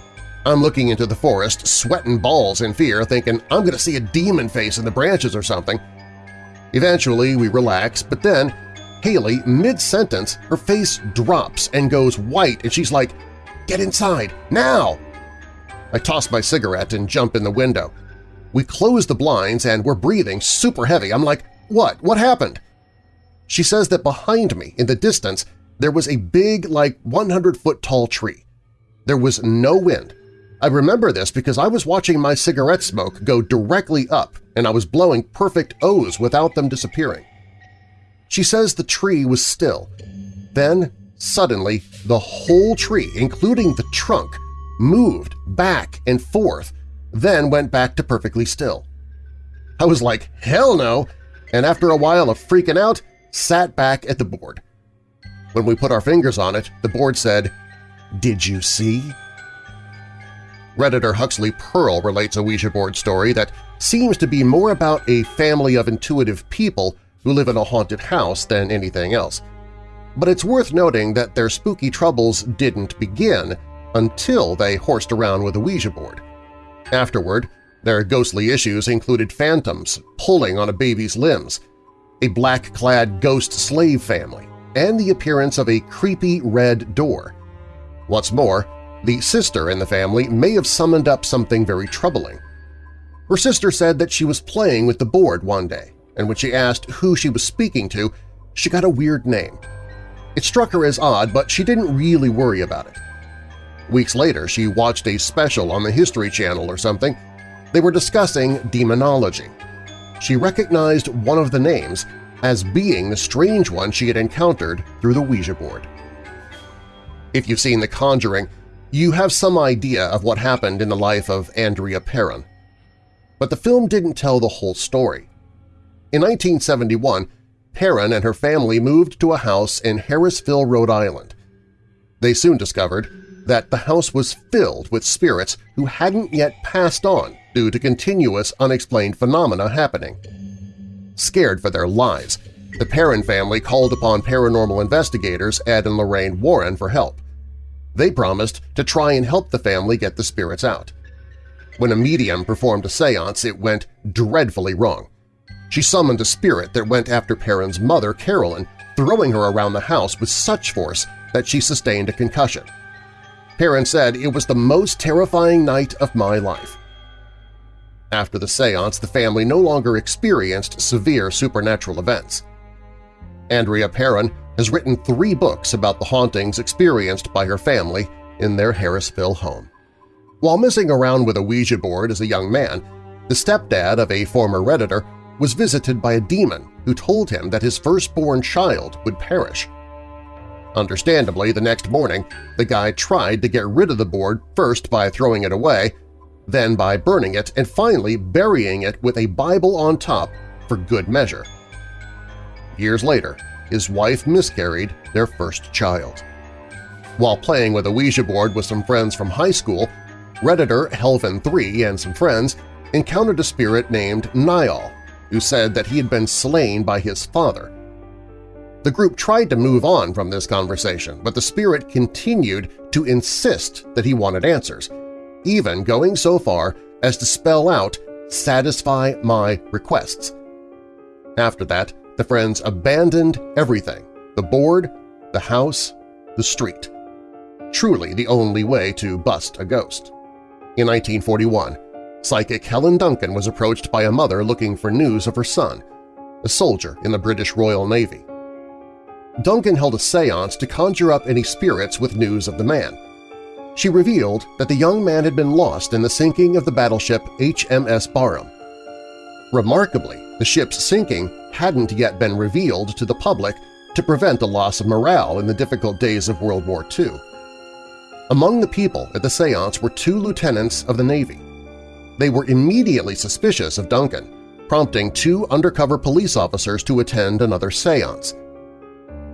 I'm looking into the forest, sweating balls in fear, thinking I'm going to see a demon face in the branches or something. Eventually, we relax, but then Haley, mid-sentence, her face drops and goes white and she's like, Get inside, now! I toss my cigarette and jump in the window. We close the blinds and we're breathing super heavy. I'm like, what? What happened? She says that behind me, in the distance, there was a big, like 100-foot-tall tree. There was no wind. I remember this because I was watching my cigarette smoke go directly up and I was blowing perfect O's without them disappearing. She says the tree was still. Then, suddenly, the whole tree, including the trunk, moved back and forth, then went back to perfectly still. I was like, hell no, and after a while of freaking out, sat back at the board. When we put our fingers on it, the board said, Did you see? Redditor Huxley Pearl relates a Ouija board story that seems to be more about a family of intuitive people who live in a haunted house than anything else. But it's worth noting that their spooky troubles didn't begin until they horsed around with a Ouija board. Afterward, their ghostly issues included phantoms pulling on a baby's limbs, a black-clad ghost slave family, and the appearance of a creepy red door. What's more, the sister in the family may have summoned up something very troubling. Her sister said that she was playing with the board one day, and when she asked who she was speaking to, she got a weird name. It struck her as odd, but she didn't really worry about it. Weeks later, she watched a special on the History Channel or something. They were discussing demonology, she recognized one of the names as being the strange one she had encountered through the Ouija board. If you've seen The Conjuring, you have some idea of what happened in the life of Andrea Perron. But the film didn't tell the whole story. In 1971, Perron and her family moved to a house in Harrisville, Rhode Island. They soon discovered that the house was filled with spirits who hadn't yet passed on due to continuous unexplained phenomena happening. Scared for their lives, the Perron family called upon paranormal investigators Ed and Lorraine Warren for help. They promised to try and help the family get the spirits out. When a medium performed a seance, it went dreadfully wrong. She summoned a spirit that went after Perron's mother, Carolyn, throwing her around the house with such force that she sustained a concussion. Perron said it was the most terrifying night of my life. After the seance, the family no longer experienced severe supernatural events. Andrea Perron has written three books about the hauntings experienced by her family in their Harrisville home. While messing around with a Ouija board as a young man, the stepdad of a former Redditor was visited by a demon who told him that his firstborn child would perish. Understandably, the next morning, the guy tried to get rid of the board first by throwing it away then by burning it, and finally burying it with a Bible on top for good measure. Years later, his wife miscarried their first child. While playing with a Ouija board with some friends from high school, Redditor Helvin3 and some friends encountered a spirit named Niall, who said that he had been slain by his father. The group tried to move on from this conversation, but the spirit continued to insist that he wanted answers, even going so far as to spell out satisfy my requests. After that, the friends abandoned everything – the board, the house, the street. Truly the only way to bust a ghost. In 1941, psychic Helen Duncan was approached by a mother looking for news of her son, a soldier in the British Royal Navy. Duncan held a seance to conjure up any spirits with news of the man. She revealed that the young man had been lost in the sinking of the battleship HMS Barham. Remarkably, the ship's sinking hadn't yet been revealed to the public to prevent a loss of morale in the difficult days of World War II. Among the people at the seance were two lieutenants of the Navy. They were immediately suspicious of Duncan, prompting two undercover police officers to attend another seance.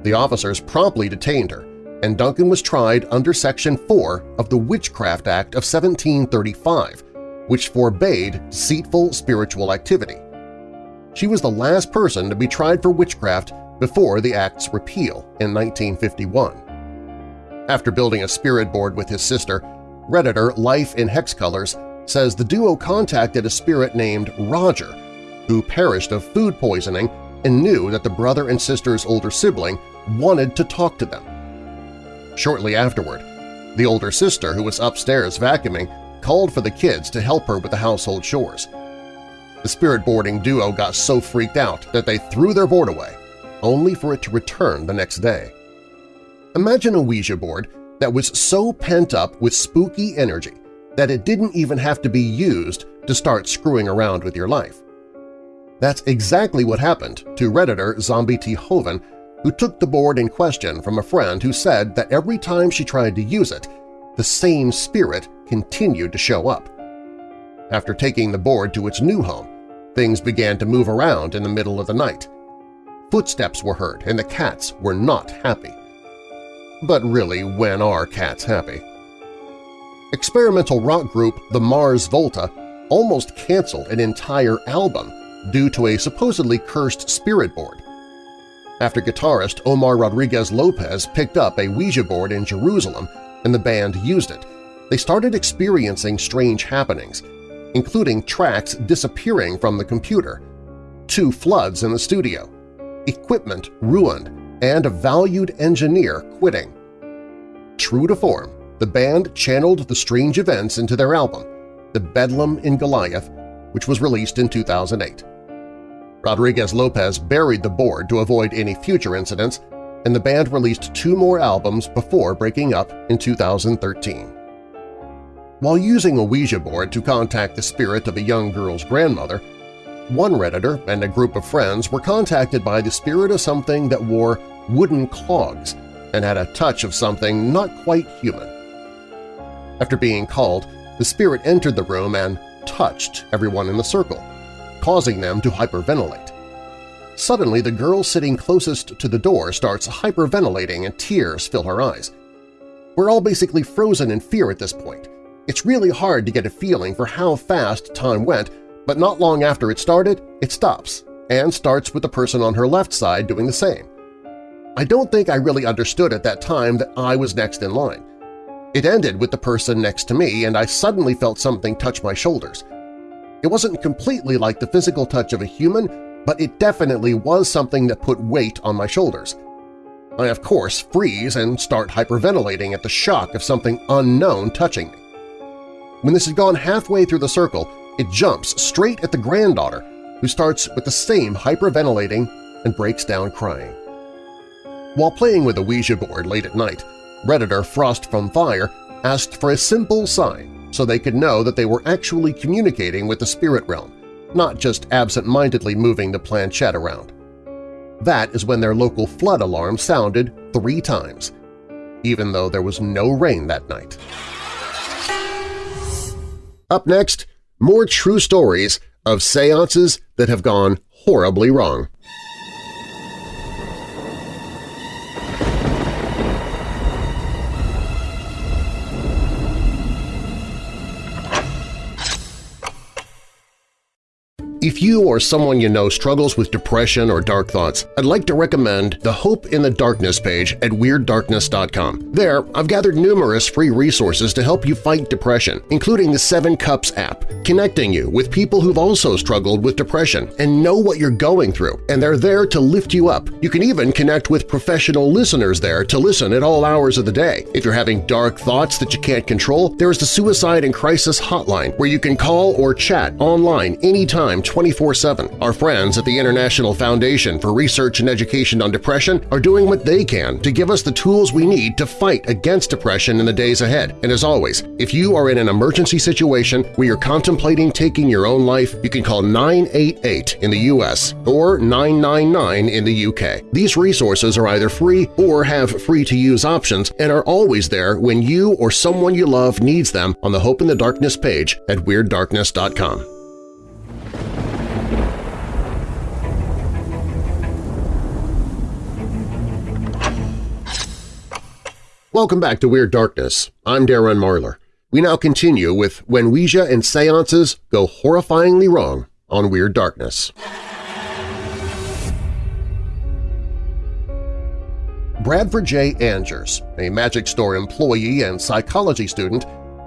The officers promptly detained her, and Duncan was tried under Section 4 of the Witchcraft Act of 1735, which forbade deceitful spiritual activity. She was the last person to be tried for witchcraft before the Act's repeal in 1951. After building a spirit board with his sister, Redditor Life in Hex Colors says the duo contacted a spirit named Roger, who perished of food poisoning and knew that the brother and sister's older sibling wanted to talk to them. Shortly afterward, the older sister, who was upstairs vacuuming, called for the kids to help her with the household chores. The spirit boarding duo got so freaked out that they threw their board away, only for it to return the next day. Imagine a Ouija board that was so pent up with spooky energy that it didn't even have to be used to start screwing around with your life. That's exactly what happened to Redditor Zombie T. Hoven, who took the board in question from a friend who said that every time she tried to use it, the same spirit continued to show up. After taking the board to its new home, things began to move around in the middle of the night. Footsteps were heard and the cats were not happy. But really, when are cats happy? Experimental rock group the Mars Volta almost canceled an entire album due to a supposedly cursed spirit board. After guitarist Omar Rodriguez Lopez picked up a Ouija board in Jerusalem and the band used it, they started experiencing strange happenings, including tracks disappearing from the computer, two floods in the studio, equipment ruined, and a valued engineer quitting. True to form, the band channeled the strange events into their album, The Bedlam in Goliath, which was released in 2008. Rodriguez-Lopez buried the board to avoid any future incidents, and the band released two more albums before breaking up in 2013. While using a Ouija board to contact the spirit of a young girl's grandmother, one Redditor and a group of friends were contacted by the spirit of something that wore wooden clogs and had a touch of something not quite human. After being called, the spirit entered the room and touched everyone in the circle, causing them to hyperventilate. Suddenly, the girl sitting closest to the door starts hyperventilating and tears fill her eyes. We're all basically frozen in fear at this point. It's really hard to get a feeling for how fast time went, but not long after it started, it stops, and starts with the person on her left side doing the same. I don't think I really understood at that time that I was next in line. It ended with the person next to me, and I suddenly felt something touch my shoulders. It wasn't completely like the physical touch of a human, but it definitely was something that put weight on my shoulders. I, of course, freeze and start hyperventilating at the shock of something unknown touching me. When this had gone halfway through the circle, it jumps straight at the granddaughter, who starts with the same hyperventilating and breaks down crying. While playing with a Ouija board late at night, Redditor Frost from Fire asked for a simple sign so they could know that they were actually communicating with the spirit realm, not just absent-mindedly moving the planchette around. That is when their local flood alarm sounded three times, even though there was no rain that night. Up next, more true stories of seances that have gone horribly wrong. If you or someone you know struggles with depression or dark thoughts, I'd like to recommend the Hope in the Darkness page at WeirdDarkness.com. There, I've gathered numerous free resources to help you fight depression, including the Seven Cups app, connecting you with people who've also struggled with depression and know what you're going through, and they're there to lift you up. You can even connect with professional listeners there to listen at all hours of the day. If you're having dark thoughts that you can't control, there is the Suicide and Crisis Hotline where you can call or chat online anytime 24-7. Our friends at the International Foundation for Research and Education on Depression are doing what they can to give us the tools we need to fight against depression in the days ahead. And as always, if you are in an emergency situation where you're contemplating taking your own life, you can call 988 in the U.S. or 999 in the U.K. These resources are either free or have free-to-use options and are always there when you or someone you love needs them on the Hope in the Darkness page at WeirdDarkness.com. Welcome back to Weird Darkness. I'm Darren Marlar. We now continue with When Ouija and Seances Go Horrifyingly Wrong on Weird Darkness. Bradford J. Angers, a magic store employee and psychology student,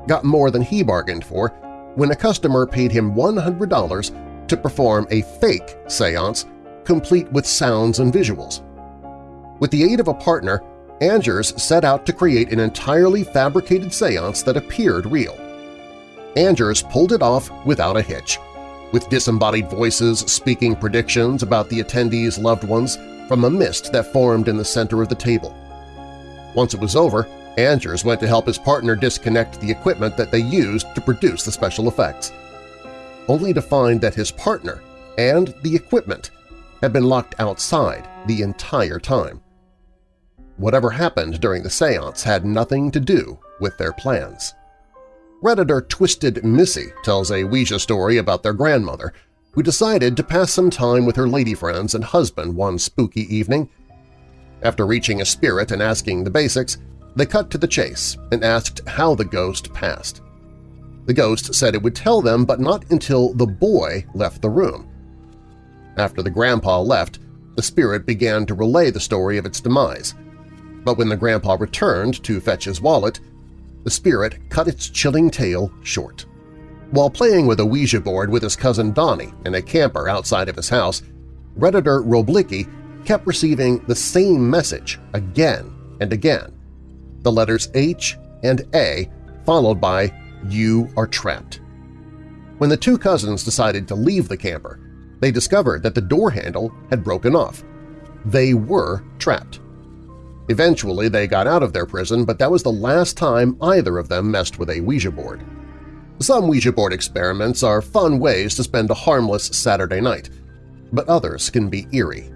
got more than he bargained for when a customer paid him $100 to perform a fake seance complete with sounds and visuals. With the aid of a partner, Angers set out to create an entirely fabricated seance that appeared real. Angers pulled it off without a hitch, with disembodied voices speaking predictions about the attendees' loved ones from a mist that formed in the center of the table. Once it was over, Angers went to help his partner disconnect the equipment that they used to produce the special effects, only to find that his partner and the equipment had been locked outside the entire time. Whatever happened during the seance had nothing to do with their plans. Redditor Twisted Missy tells a Ouija story about their grandmother, who decided to pass some time with her lady friends and husband one spooky evening. After reaching a spirit and asking the basics, they cut to the chase and asked how the ghost passed. The ghost said it would tell them but not until the boy left the room. After the grandpa left, the spirit began to relay the story of its demise – but when the grandpa returned to fetch his wallet, the spirit cut its chilling tale short. While playing with a Ouija board with his cousin Donnie in a camper outside of his house, Redditor Roblicki kept receiving the same message again and again, the letters H and A followed by You are trapped. When the two cousins decided to leave the camper, they discovered that the door handle had broken off. They were trapped. Eventually they got out of their prison, but that was the last time either of them messed with a Ouija board. Some Ouija board experiments are fun ways to spend a harmless Saturday night, but others can be eerie.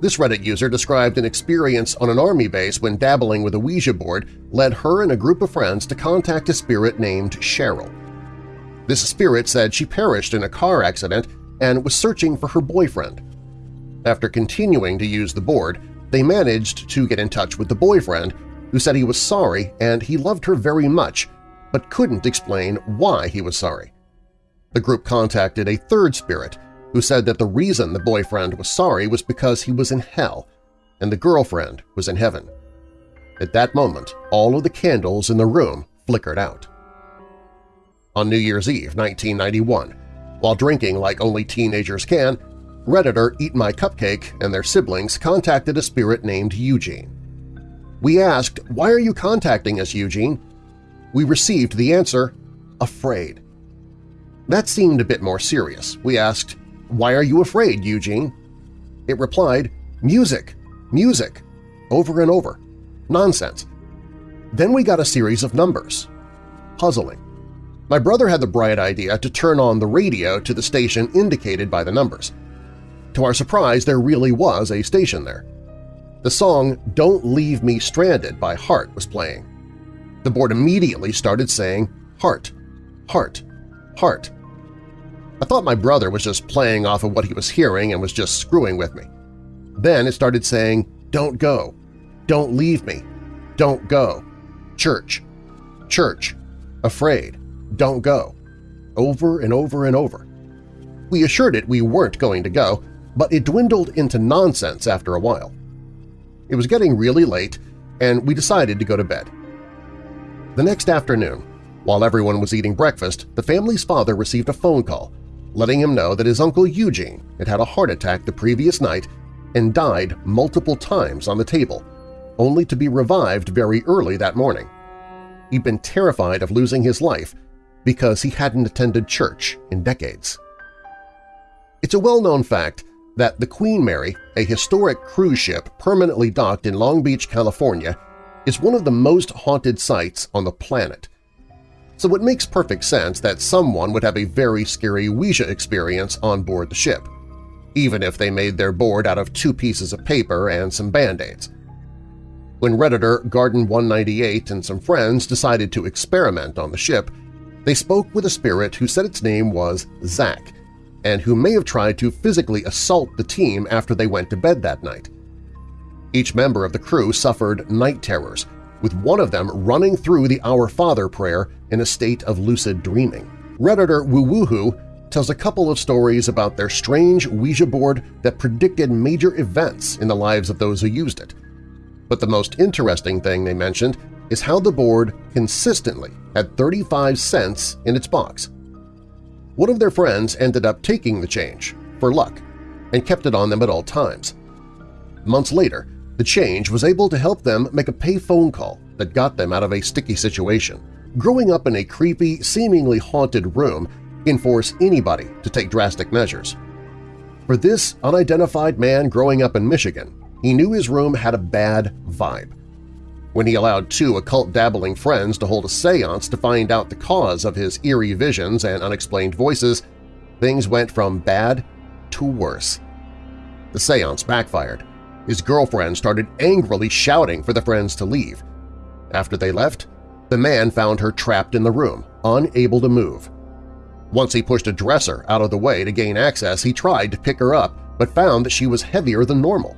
This Reddit user described an experience on an army base when dabbling with a Ouija board led her and a group of friends to contact a spirit named Cheryl. This spirit said she perished in a car accident and was searching for her boyfriend. After continuing to use the board, they managed to get in touch with the boyfriend, who said he was sorry and he loved her very much, but couldn't explain why he was sorry. The group contacted a third spirit who said that the reason the boyfriend was sorry was because he was in hell and the girlfriend was in heaven. At that moment, all of the candles in the room flickered out. On New Year's Eve 1991, while drinking like only teenagers can, Redditor Eat My Cupcake and their siblings contacted a spirit named Eugene. We asked, why are you contacting us, Eugene? We received the answer, afraid. That seemed a bit more serious. We asked, why are you afraid, Eugene? It replied, music, music, over and over. Nonsense. Then we got a series of numbers. Puzzling. My brother had the bright idea to turn on the radio to the station indicated by the numbers. To our surprise, there really was a station there. The song Don't Leave Me Stranded by Heart was playing. The board immediately started saying, Heart, Heart, Heart. I thought my brother was just playing off of what he was hearing and was just screwing with me. Then it started saying, Don't go, Don't leave me, Don't go, Church, Church, Afraid, Don't go, over and over and over. We assured it we weren't going to go, but it dwindled into nonsense after a while. It was getting really late, and we decided to go to bed. The next afternoon, while everyone was eating breakfast, the family's father received a phone call letting him know that his uncle Eugene had had a heart attack the previous night and died multiple times on the table, only to be revived very early that morning. He'd been terrified of losing his life because he hadn't attended church in decades. It's a well-known fact that the Queen Mary, a historic cruise ship permanently docked in Long Beach, California, is one of the most haunted sites on the planet. So it makes perfect sense that someone would have a very scary Ouija experience on board the ship, even if they made their board out of two pieces of paper and some Band-Aids. When Redditor Garden198 and some friends decided to experiment on the ship, they spoke with a spirit who said its name was Zach and who may have tried to physically assault the team after they went to bed that night. Each member of the crew suffered night terrors, with one of them running through the Our Father prayer in a state of lucid dreaming. Redditor Woo tells a couple of stories about their strange Ouija board that predicted major events in the lives of those who used it – but the most interesting thing they mentioned is how the board consistently had 35 cents in its box. One of their friends ended up taking the change, for luck, and kept it on them at all times. Months later, the change was able to help them make a pay phone call that got them out of a sticky situation. Growing up in a creepy, seemingly haunted room can force anybody to take drastic measures. For this unidentified man growing up in Michigan, he knew his room had a bad vibe. When he allowed two occult-dabbling friends to hold a seance to find out the cause of his eerie visions and unexplained voices, things went from bad to worse. The seance backfired. His girlfriend started angrily shouting for the friends to leave. After they left, the man found her trapped in the room, unable to move. Once he pushed a dresser out of the way to gain access, he tried to pick her up but found that she was heavier than normal.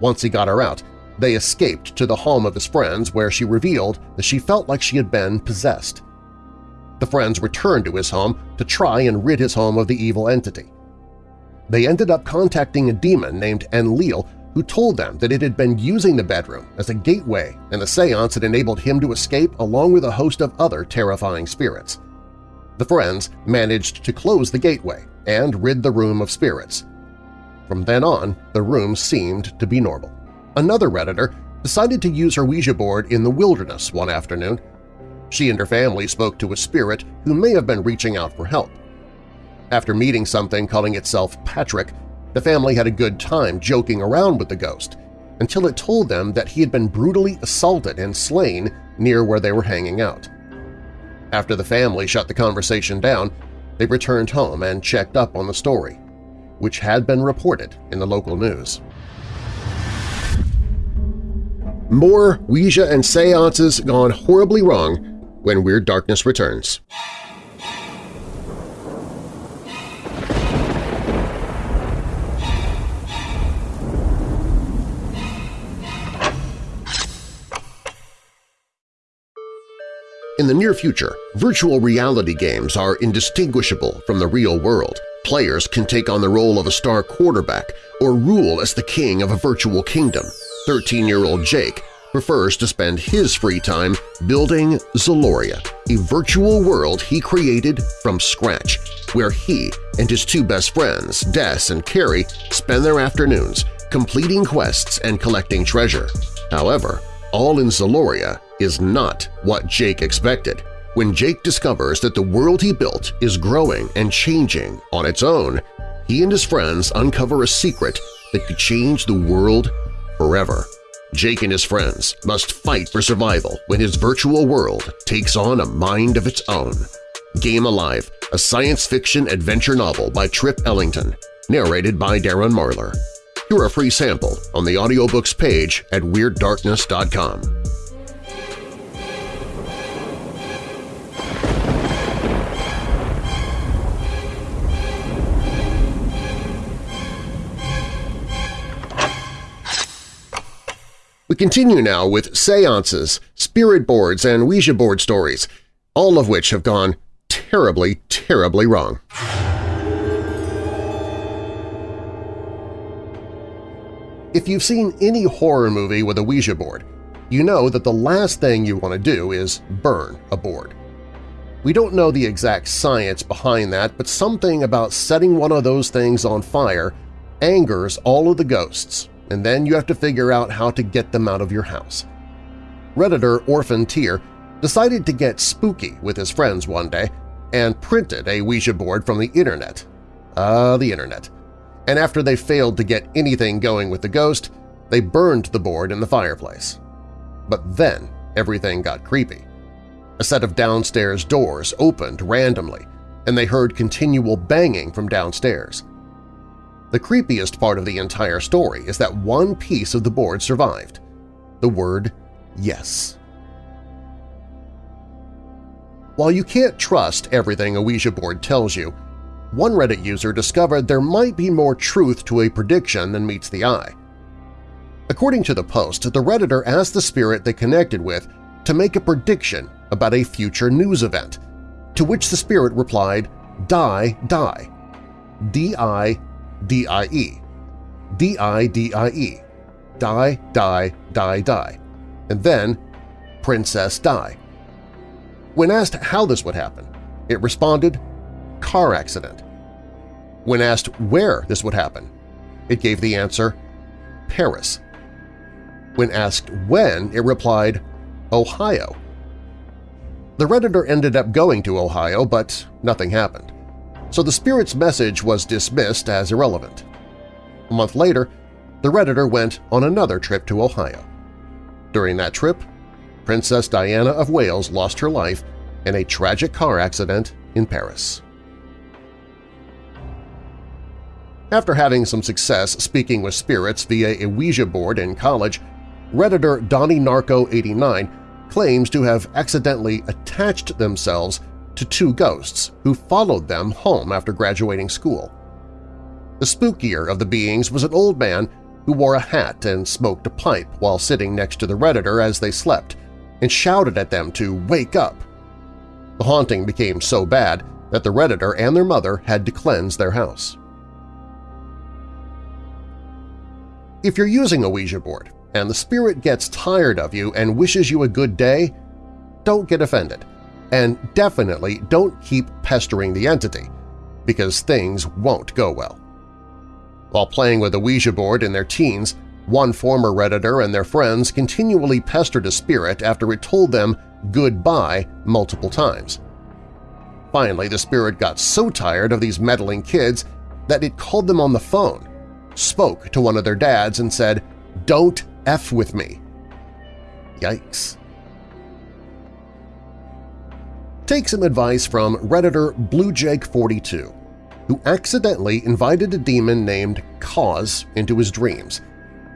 Once he got her out, they escaped to the home of his friends where she revealed that she felt like she had been possessed. The friends returned to his home to try and rid his home of the evil entity. They ended up contacting a demon named Enlil who told them that it had been using the bedroom as a gateway and the seance had enabled him to escape along with a host of other terrifying spirits. The friends managed to close the gateway and rid the room of spirits, from then on, the room seemed to be normal. Another Redditor decided to use her Ouija board in the wilderness one afternoon. She and her family spoke to a spirit who may have been reaching out for help. After meeting something calling itself Patrick, the family had a good time joking around with the ghost until it told them that he had been brutally assaulted and slain near where they were hanging out. After the family shut the conversation down, they returned home and checked up on the story which had been reported in the local news. More Ouija and seances gone horribly wrong when Weird Darkness returns. In the near future, virtual reality games are indistinguishable from the real world – Players can take on the role of a star quarterback or rule as the king of a virtual kingdom. 13-year-old Jake prefers to spend his free time building Zaloria, a virtual world he created from scratch, where he and his two best friends, Des and Carrie, spend their afternoons completing quests and collecting treasure. However, all in Zaloria is not what Jake expected. When Jake discovers that the world he built is growing and changing on its own, he and his friends uncover a secret that could change the world forever. Jake and his friends must fight for survival when his virtual world takes on a mind of its own. Game Alive, a science fiction adventure novel by Trip Ellington, narrated by Darren Marlar. Hear a free sample on the audiobooks page at WeirdDarkness.com. We continue now with seances, spirit boards, and Ouija board stories, all of which have gone terribly, terribly wrong. If you've seen any horror movie with a Ouija board, you know that the last thing you want to do is burn a board. We don't know the exact science behind that, but something about setting one of those things on fire angers all of the ghosts and then you have to figure out how to get them out of your house. Redditor Orphan Tier decided to get spooky with his friends one day and printed a Ouija board from the internet. Ah, the internet. And after they failed to get anything going with the ghost, they burned the board in the fireplace. But then everything got creepy. A set of downstairs doors opened randomly, and they heard continual banging from downstairs. The creepiest part of the entire story is that one piece of the board survived – the word yes. While you can't trust everything a Ouija board tells you, one Reddit user discovered there might be more truth to a prediction than meets the eye. According to the post, the Redditor asked the spirit they connected with to make a prediction about a future news event, to which the spirit replied, Die, die. D-I D-I-E, die, die, die, die, and then Princess Die. When asked how this would happen, it responded, car accident. When asked where this would happen, it gave the answer, Paris. When asked when, it replied, Ohio. The Redditor ended up going to Ohio, but nothing happened so the spirit's message was dismissed as irrelevant. A month later, the Redditor went on another trip to Ohio. During that trip, Princess Diana of Wales lost her life in a tragic car accident in Paris. After having some success speaking with spirits via a Ouija board in college, Redditor Donnie Narco 89 claims to have accidentally attached themselves to two ghosts who followed them home after graduating school. The spookier of the beings was an old man who wore a hat and smoked a pipe while sitting next to the Redditor as they slept and shouted at them to wake up. The haunting became so bad that the Redditor and their mother had to cleanse their house. If you're using a Ouija board and the spirit gets tired of you and wishes you a good day, don't get offended and definitely don't keep pestering the entity, because things won't go well. While playing with a Ouija board in their teens, one former Redditor and their friends continually pestered a spirit after it told them goodbye multiple times. Finally, the spirit got so tired of these meddling kids that it called them on the phone, spoke to one of their dads and said, "'Don't F with me.' Yikes. Take some advice from Redditor BlueJake42, who accidentally invited a demon named Cause into his dreams,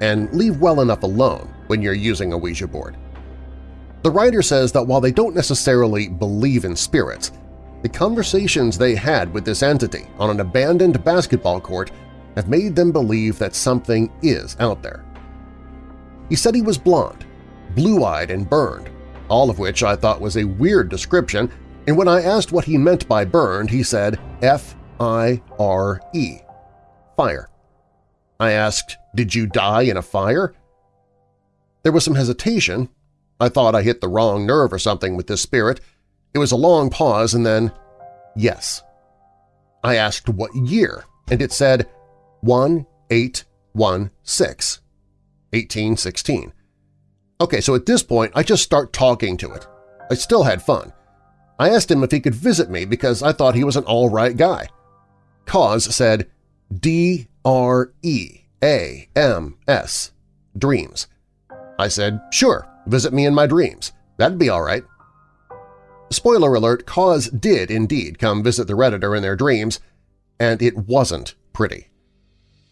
and leave well enough alone when you're using a Ouija board. The writer says that while they don't necessarily believe in spirits, the conversations they had with this entity on an abandoned basketball court have made them believe that something is out there. He said he was blonde, blue-eyed and burned, all of which I thought was a weird description, and when I asked what he meant by burned, he said F-I-R-E, fire. I asked, did you die in a fire? There was some hesitation. I thought I hit the wrong nerve or something with this spirit. It was a long pause and then, yes. I asked what year, and it said 1816, 1816. Okay, so at this point, I just start talking to it. I still had fun. I asked him if he could visit me because I thought he was an all-right guy. Cause said D-R-E-A-M-S, dreams. I said, sure, visit me in my dreams. That'd be all right. Spoiler alert, Cause did indeed come visit the Redditor in their dreams, and it wasn't pretty.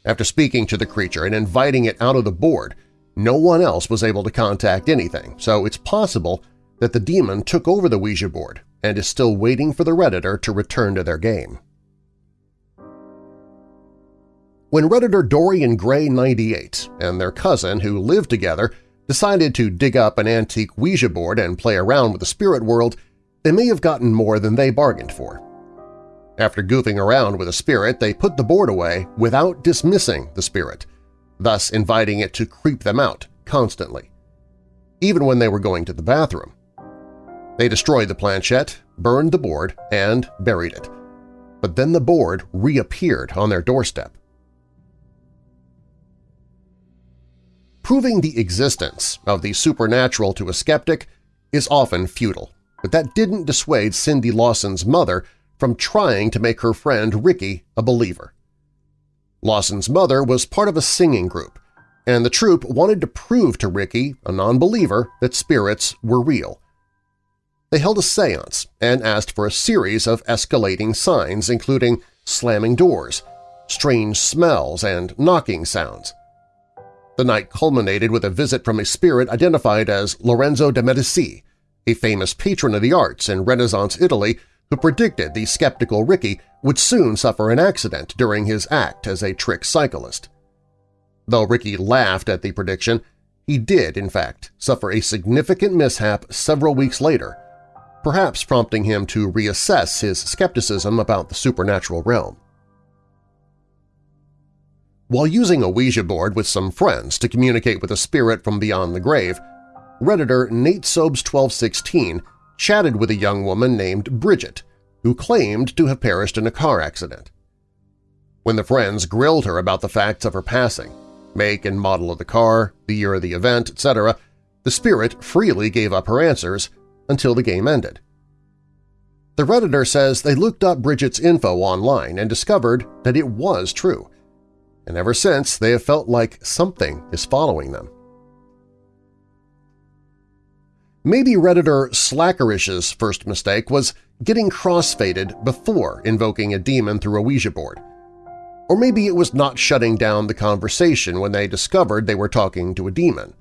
After speaking to the creature and inviting it out of the board, no one else was able to contact anything, so it's possible that the demon took over the Ouija board and is still waiting for the Redditor to return to their game. When Redditor Dorian Gray 98 and their cousin, who lived together, decided to dig up an antique Ouija board and play around with the spirit world, they may have gotten more than they bargained for. After goofing around with a spirit, they put the board away without dismissing the spirit, thus inviting it to creep them out constantly, even when they were going to the bathroom. They destroyed the planchette, burned the board, and buried it. But then the board reappeared on their doorstep. Proving the existence of the supernatural to a skeptic is often futile, but that didn't dissuade Cindy Lawson's mother from trying to make her friend Ricky a believer. Lawson's mother was part of a singing group, and the troupe wanted to prove to Ricky, a non-believer, that spirits were real. They held a seance and asked for a series of escalating signs including slamming doors, strange smells, and knocking sounds. The night culminated with a visit from a spirit identified as Lorenzo de Medici, a famous patron of the arts in Renaissance Italy who predicted the skeptical Ricky would soon suffer an accident during his act as a trick cyclist. Though Ricky laughed at the prediction, he did, in fact, suffer a significant mishap several weeks later, perhaps prompting him to reassess his skepticism about the supernatural realm. While using a Ouija board with some friends to communicate with a spirit from beyond the grave, Redditor Nate Sobes 1216 chatted with a young woman named Bridget, who claimed to have perished in a car accident. When the friends grilled her about the facts of her passing, make and model of the car, the year of the event, etc., the spirit freely gave up her answers until the game ended. The Redditor says they looked up Bridget's info online and discovered that it was true, and ever since they have felt like something is following them. Maybe Redditor Slackerish's first mistake was getting crossfaded before invoking a demon through a Ouija board. Or maybe it was not shutting down the conversation when they discovered they were talking to a demon.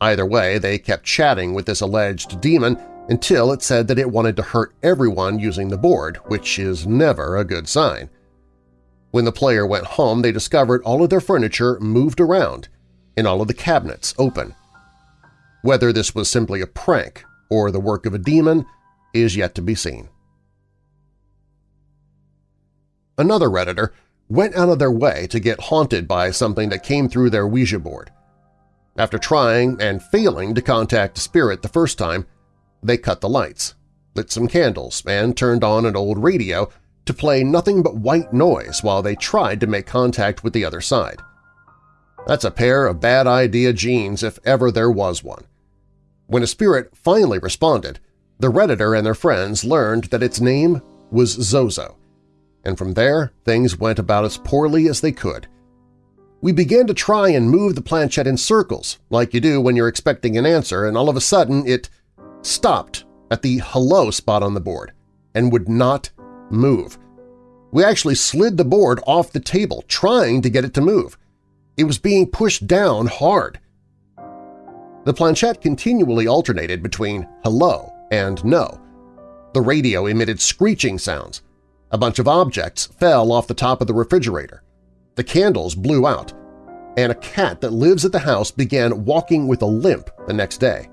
Either way, they kept chatting with this alleged demon until it said that it wanted to hurt everyone using the board, which is never a good sign. When the player went home, they discovered all of their furniture moved around and all of the cabinets open. Whether this was simply a prank or the work of a demon is yet to be seen. Another Redditor went out of their way to get haunted by something that came through their Ouija board. After trying and failing to contact a spirit the first time, they cut the lights, lit some candles, and turned on an old radio to play nothing but white noise while they tried to make contact with the other side. That's a pair of bad idea genes if ever there was one. When a spirit finally responded, the Redditor and their friends learned that its name was Zozo, and from there things went about as poorly as they could. We began to try and move the planchette in circles, like you do when you're expecting an answer, and all of a sudden it stopped at the hello spot on the board and would not move. We actually slid the board off the table, trying to get it to move. It was being pushed down hard. The planchette continually alternated between hello and no. The radio emitted screeching sounds. A bunch of objects fell off the top of the refrigerator. The candles blew out, and a cat that lives at the house began walking with a limp the next day.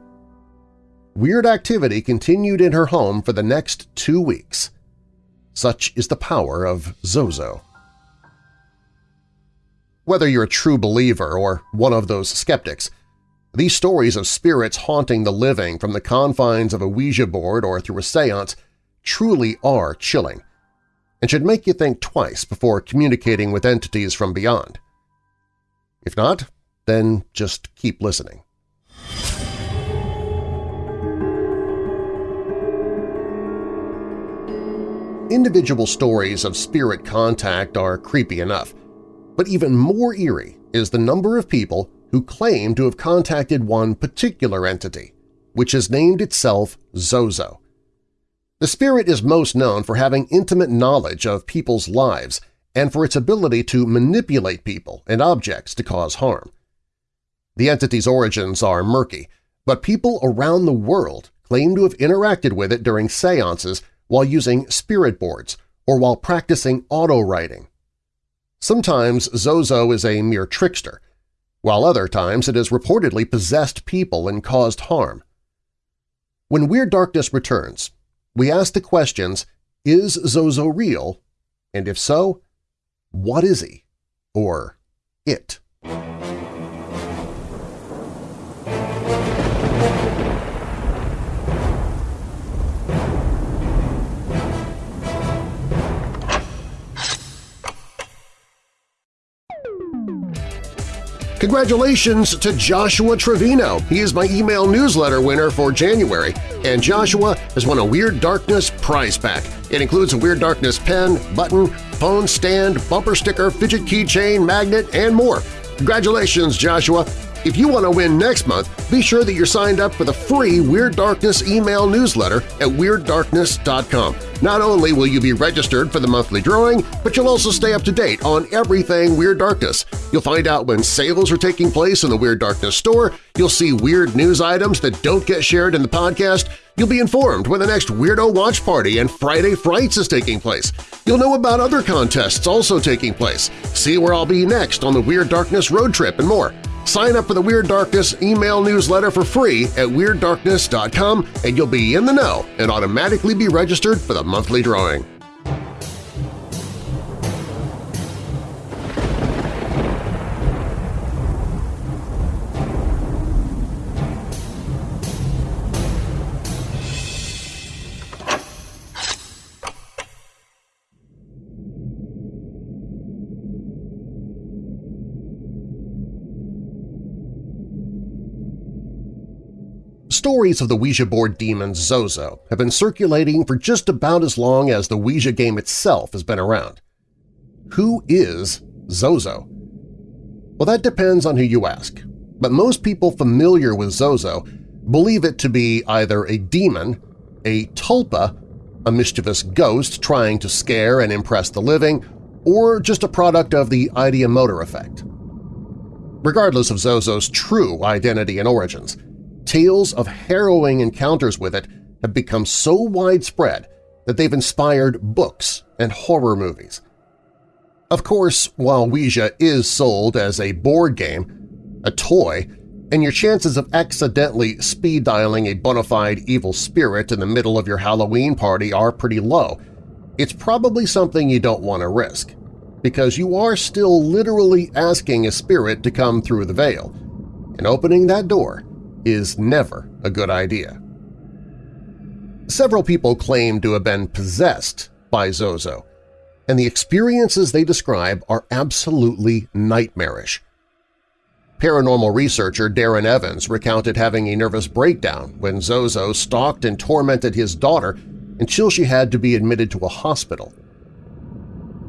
Weird activity continued in her home for the next two weeks. Such is the power of Zozo. Whether you're a true believer or one of those skeptics, these stories of spirits haunting the living from the confines of a Ouija board or through a seance truly are chilling and should make you think twice before communicating with entities from beyond. If not, then just keep listening. Individual stories of spirit contact are creepy enough, but even more eerie is the number of people who claim to have contacted one particular entity, which has named itself Zozo. The spirit is most known for having intimate knowledge of people's lives and for its ability to manipulate people and objects to cause harm. The entity's origins are murky, but people around the world claim to have interacted with it during seances while using spirit boards or while practicing auto-writing. Sometimes Zozo is a mere trickster, while other times it has reportedly possessed people and caused harm. When Weird Darkness returns, we ask the questions, is Zozo real? And if so, what is he? Or it? Congratulations to Joshua Trevino. He is my email newsletter winner for January, and Joshua has won a Weird Darkness prize pack. It includes a Weird Darkness pen, button, phone stand, bumper sticker, fidget keychain, magnet, and more. Congratulations, Joshua! If you want to win next month, be sure that you're signed up for the free Weird Darkness email newsletter at WeirdDarkness.com. Not only will you be registered for the monthly drawing, but you'll also stay up to date on everything Weird Darkness. You'll find out when sales are taking place in the Weird Darkness store, you'll see weird news items that don't get shared in the podcast, You'll be informed when the next Weirdo Watch Party and Friday Frights is taking place. You'll know about other contests also taking place, see where I'll be next on the Weird Darkness road trip, and more. Sign up for the Weird Darkness email newsletter for free at WeirdDarkness.com and you'll be in the know and automatically be registered for the monthly drawing. Stories of the Ouija board demon Zozo have been circulating for just about as long as the Ouija game itself has been around. Who is Zozo? Well, that depends on who you ask, but most people familiar with Zozo believe it to be either a demon, a tulpa, a mischievous ghost trying to scare and impress the living, or just a product of the ideomotor effect. Regardless of Zozo's true identity and origins, tales of harrowing encounters with it have become so widespread that they've inspired books and horror movies. Of course, while Ouija is sold as a board game, a toy, and your chances of accidentally speed-dialing a bona fide evil spirit in the middle of your Halloween party are pretty low, it's probably something you don't want to risk, because you are still literally asking a spirit to come through the veil, and opening that door is never a good idea. Several people claim to have been possessed by Zozo, and the experiences they describe are absolutely nightmarish. Paranormal researcher Darren Evans recounted having a nervous breakdown when Zozo stalked and tormented his daughter until she had to be admitted to a hospital.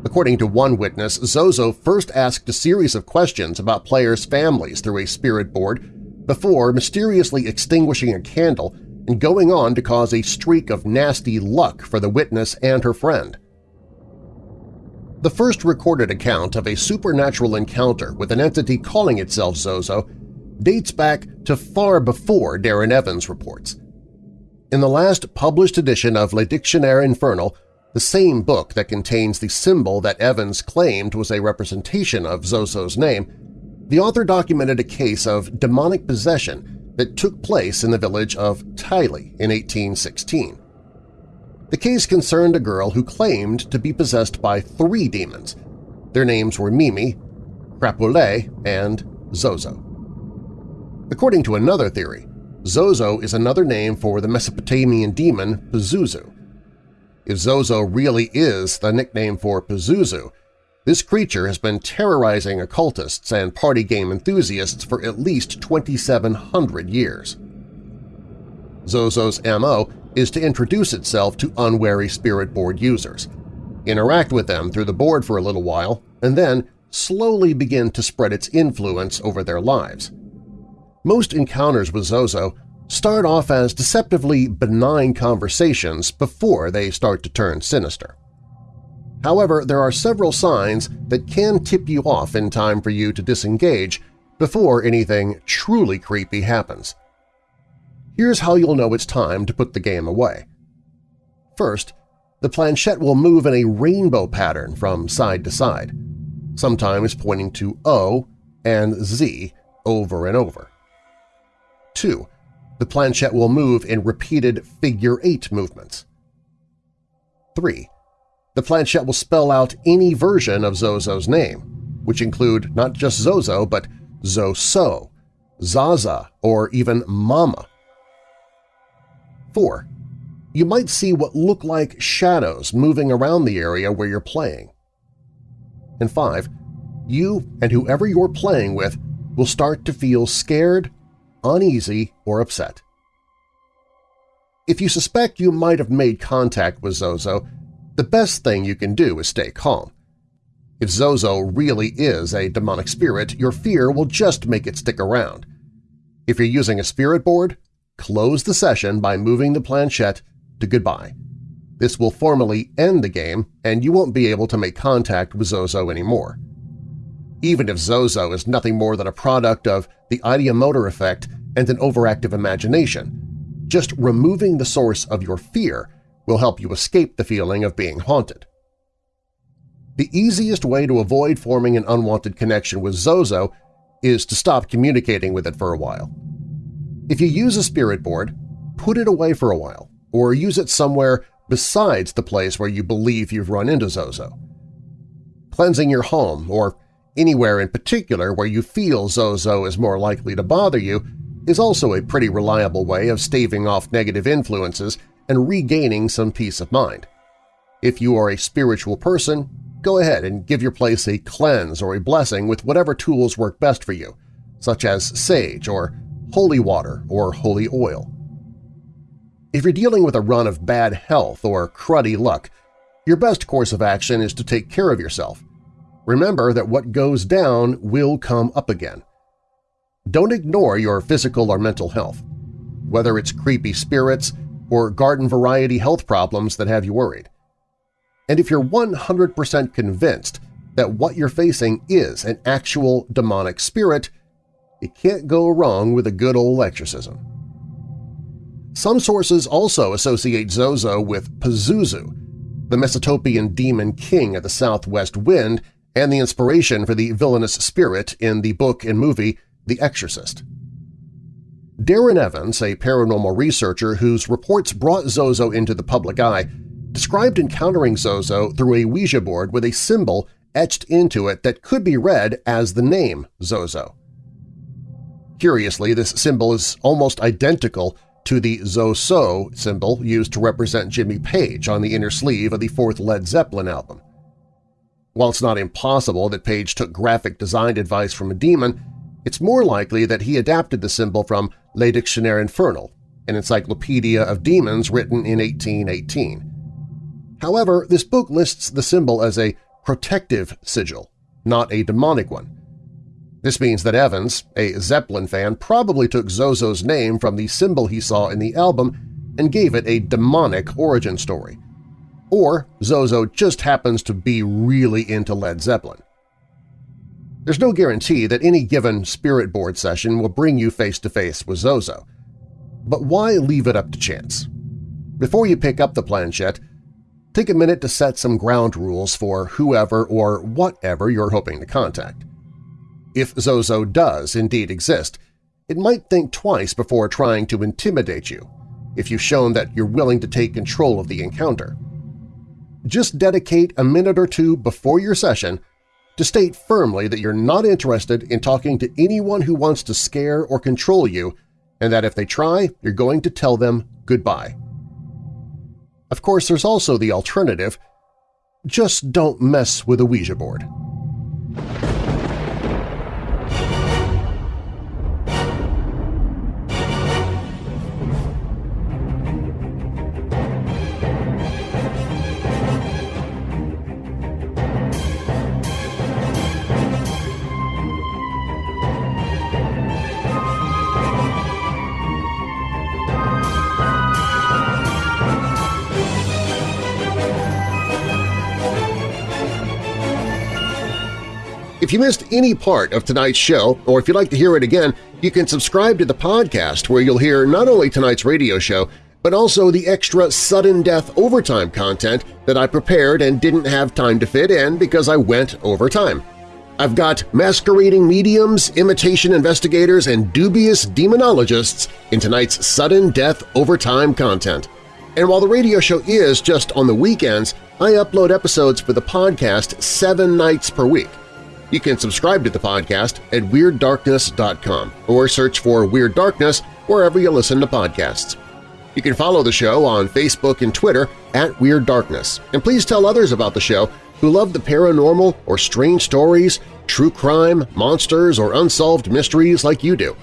According to one witness, Zozo first asked a series of questions about players' families through a spirit board before mysteriously extinguishing a candle and going on to cause a streak of nasty luck for the witness and her friend. The first recorded account of a supernatural encounter with an entity calling itself Zozo dates back to far before Darren Evans reports. In the last published edition of Le Dictionnaire Infernal, the same book that contains the symbol that Evans claimed was a representation of Zozo's name, the author documented a case of demonic possession that took place in the village of Teilly in 1816. The case concerned a girl who claimed to be possessed by three demons. Their names were Mimi, Crapule, and Zozo. According to another theory, Zozo is another name for the Mesopotamian demon Pazuzu. If Zozo really is the nickname for Pazuzu, this creature has been terrorizing occultists and party game enthusiasts for at least 2,700 years. Zozo's MO is to introduce itself to unwary spirit board users, interact with them through the board for a little while, and then slowly begin to spread its influence over their lives. Most encounters with Zozo start off as deceptively benign conversations before they start to turn sinister. However, there are several signs that can tip you off in time for you to disengage before anything truly creepy happens. Here's how you'll know it's time to put the game away. First, the planchette will move in a rainbow pattern from side to side, sometimes pointing to O and Z over and over. 2. The planchette will move in repeated figure-eight movements. 3 the planchette will spell out any version of Zozo's name, which include not just Zozo but Zoso, Zaza, or even Mama. 4. You might see what look like shadows moving around the area where you're playing. And 5. You and whoever you're playing with will start to feel scared, uneasy, or upset. If you suspect you might have made contact with Zozo, the best thing you can do is stay calm. If Zozo really is a demonic spirit, your fear will just make it stick around. If you're using a spirit board, close the session by moving the planchette to goodbye. This will formally end the game, and you won't be able to make contact with Zozo anymore. Even if Zozo is nothing more than a product of the ideomotor effect and an overactive imagination, just removing the source of your fear will help you escape the feeling of being haunted. The easiest way to avoid forming an unwanted connection with Zozo is to stop communicating with it for a while. If you use a spirit board, put it away for a while, or use it somewhere besides the place where you believe you've run into Zozo. Cleansing your home, or anywhere in particular where you feel Zozo is more likely to bother you, is also a pretty reliable way of staving off negative influences and regaining some peace of mind. If you are a spiritual person, go ahead and give your place a cleanse or a blessing with whatever tools work best for you, such as sage or holy water or holy oil. If you're dealing with a run of bad health or cruddy luck, your best course of action is to take care of yourself. Remember that what goes down will come up again. Don't ignore your physical or mental health, whether it's creepy spirits or garden-variety health problems that have you worried. And if you're 100% convinced that what you're facing is an actual demonic spirit, it can't go wrong with a good old exorcism. Some sources also associate Zozo with Pazuzu, the Mesopotamian demon king of the southwest wind and the inspiration for the villainous spirit in the book and movie The Exorcist. Darren Evans, a paranormal researcher whose reports brought Zozo into the public eye, described encountering Zozo through a Ouija board with a symbol etched into it that could be read as the name Zozo. Curiously, this symbol is almost identical to the Zoso symbol used to represent Jimmy Page on the inner sleeve of the fourth Led Zeppelin album. While it's not impossible that Page took graphic design advice from a demon, it's more likely that he adapted the symbol from Le Dictionnaire Infernal, an encyclopedia of demons written in 1818. However, this book lists the symbol as a protective sigil, not a demonic one. This means that Evans, a Zeppelin fan, probably took Zozo's name from the symbol he saw in the album and gave it a demonic origin story. Or Zozo just happens to be really into Led Zeppelin. There's no guarantee that any given spirit board session will bring you face-to-face -face with Zozo. But why leave it up to chance? Before you pick up the planchette, take a minute to set some ground rules for whoever or whatever you're hoping to contact. If Zozo does indeed exist, it might think twice before trying to intimidate you if you've shown that you're willing to take control of the encounter. Just dedicate a minute or two before your session to state firmly that you're not interested in talking to anyone who wants to scare or control you and that if they try, you're going to tell them goodbye. Of course, there's also the alternative – just don't mess with a Ouija board. If you missed any part of tonight's show, or if you'd like to hear it again, you can subscribe to the podcast where you'll hear not only tonight's radio show, but also the extra sudden death overtime content that I prepared and didn't have time to fit in because I went overtime. I've got masquerading mediums, imitation investigators, and dubious demonologists in tonight's sudden death overtime content. And while the radio show is just on the weekends, I upload episodes for the podcast seven nights per week. You can subscribe to the podcast at WeirdDarkness.com or search for Weird Darkness wherever you listen to podcasts. You can follow the show on Facebook and Twitter at Weird Darkness, and please tell others about the show who love the paranormal or strange stories, true crime, monsters, or unsolved mysteries like you do.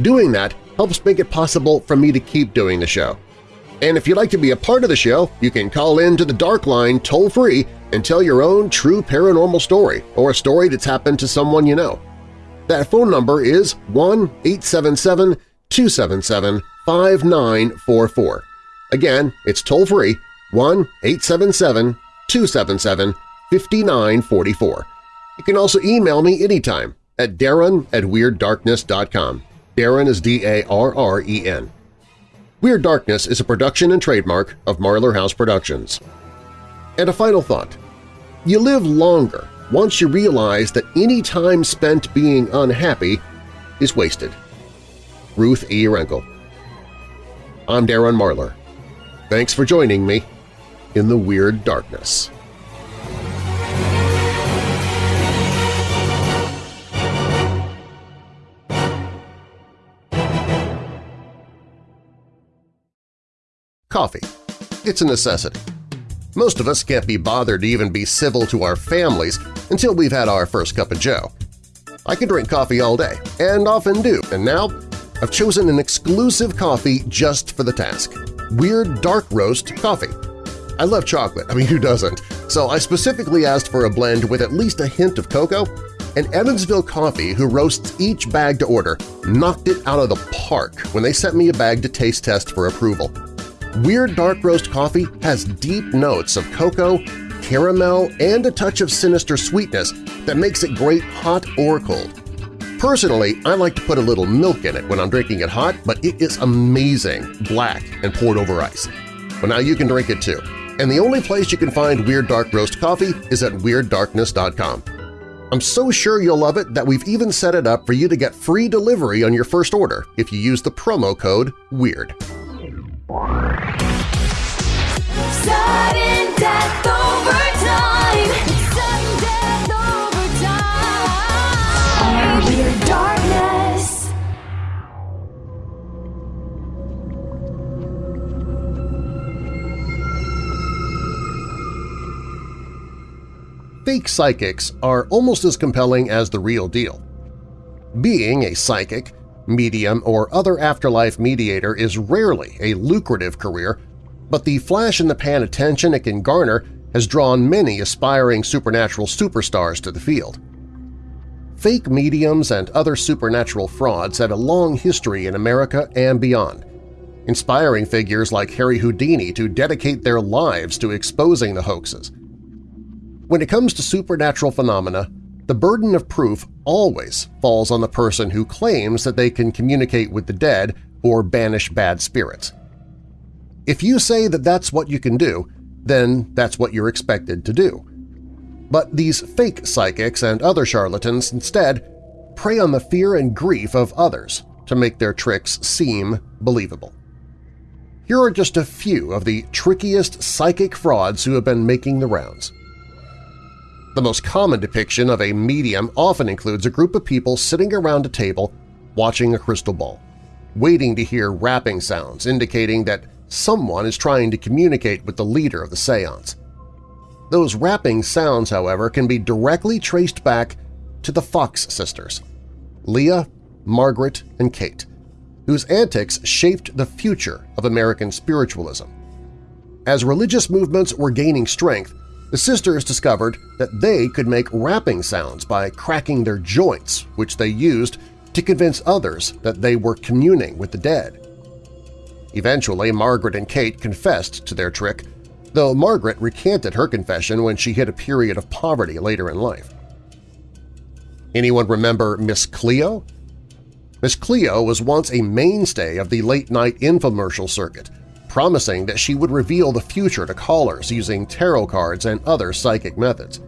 Doing that helps make it possible for me to keep doing the show. And if you'd like to be a part of the show, you can call in to the Dark Line toll-free and tell your own true paranormal story or a story that's happened to someone you know. That phone number is 1-877-277-5944. Again, it's toll-free 1-877-277-5944. You can also email me anytime at darren at WeirdDarkness.com. Darren is D-A-R-R-E-N. Weird Darkness is a production and trademark of Marlar House Productions. And a final thought. You live longer once you realize that any time spent being unhappy is wasted. Ruth E. Renkel I'm Darren Marlar. Thanks for joining me in the Weird Darkness. Coffee. It's a necessity. Most of us can't be bothered to even be civil to our families until we've had our first cup of joe. I can drink coffee all day, and often do, and now I've chosen an exclusive coffee just for the task – Weird Dark Roast Coffee. I love chocolate, I mean who doesn't, so I specifically asked for a blend with at least a hint of cocoa, and Evansville Coffee, who roasts each bag to order, knocked it out of the park when they sent me a bag to taste test for approval. Weird Dark Roast coffee has deep notes of cocoa, caramel, and a touch of sinister sweetness that makes it great hot or cold. Personally, I like to put a little milk in it when I'm drinking it hot, but it is amazing, black and poured over ice. But now you can drink it too. And the only place you can find Weird Dark Roast coffee is at WeirdDarkness.com. I'm so sure you'll love it that we've even set it up for you to get free delivery on your first order if you use the promo code WEIRD. Sudden death over time. Sudden death over time. Weird darkness. Fake psychics are almost as compelling as the real deal. Being a psychic medium, or other afterlife mediator is rarely a lucrative career, but the flash-in-the-pan attention it can garner has drawn many aspiring supernatural superstars to the field. Fake mediums and other supernatural frauds had a long history in America and beyond, inspiring figures like Harry Houdini to dedicate their lives to exposing the hoaxes. When it comes to supernatural phenomena, the burden of proof always falls on the person who claims that they can communicate with the dead or banish bad spirits. If you say that that's what you can do, then that's what you're expected to do. But these fake psychics and other charlatans instead prey on the fear and grief of others to make their tricks seem believable. Here are just a few of the trickiest psychic frauds who have been making the rounds. The most common depiction of a medium often includes a group of people sitting around a table watching a crystal ball, waiting to hear rapping sounds indicating that someone is trying to communicate with the leader of the seance. Those rapping sounds, however, can be directly traced back to the Fox sisters, Leah, Margaret, and Kate, whose antics shaped the future of American spiritualism. As religious movements were gaining strength, the sisters discovered that they could make rapping sounds by cracking their joints, which they used to convince others that they were communing with the dead. Eventually, Margaret and Kate confessed to their trick, though Margaret recanted her confession when she hit a period of poverty later in life. Anyone remember Miss Cleo? Miss Cleo was once a mainstay of the late-night infomercial circuit, promising that she would reveal the future to callers using tarot cards and other psychic methods.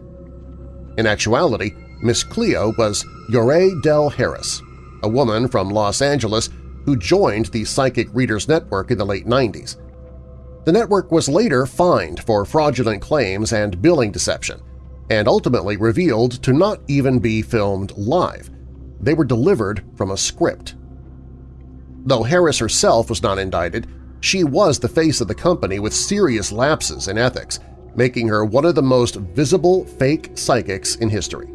In actuality, Miss Cleo was Youree Dell Harris, a woman from Los Angeles who joined the Psychic Readers Network in the late 90s. The network was later fined for fraudulent claims and billing deception, and ultimately revealed to not even be filmed live. They were delivered from a script. Though Harris herself was not indicted, she was the face of the company with serious lapses in ethics, making her one of the most visible fake psychics in history.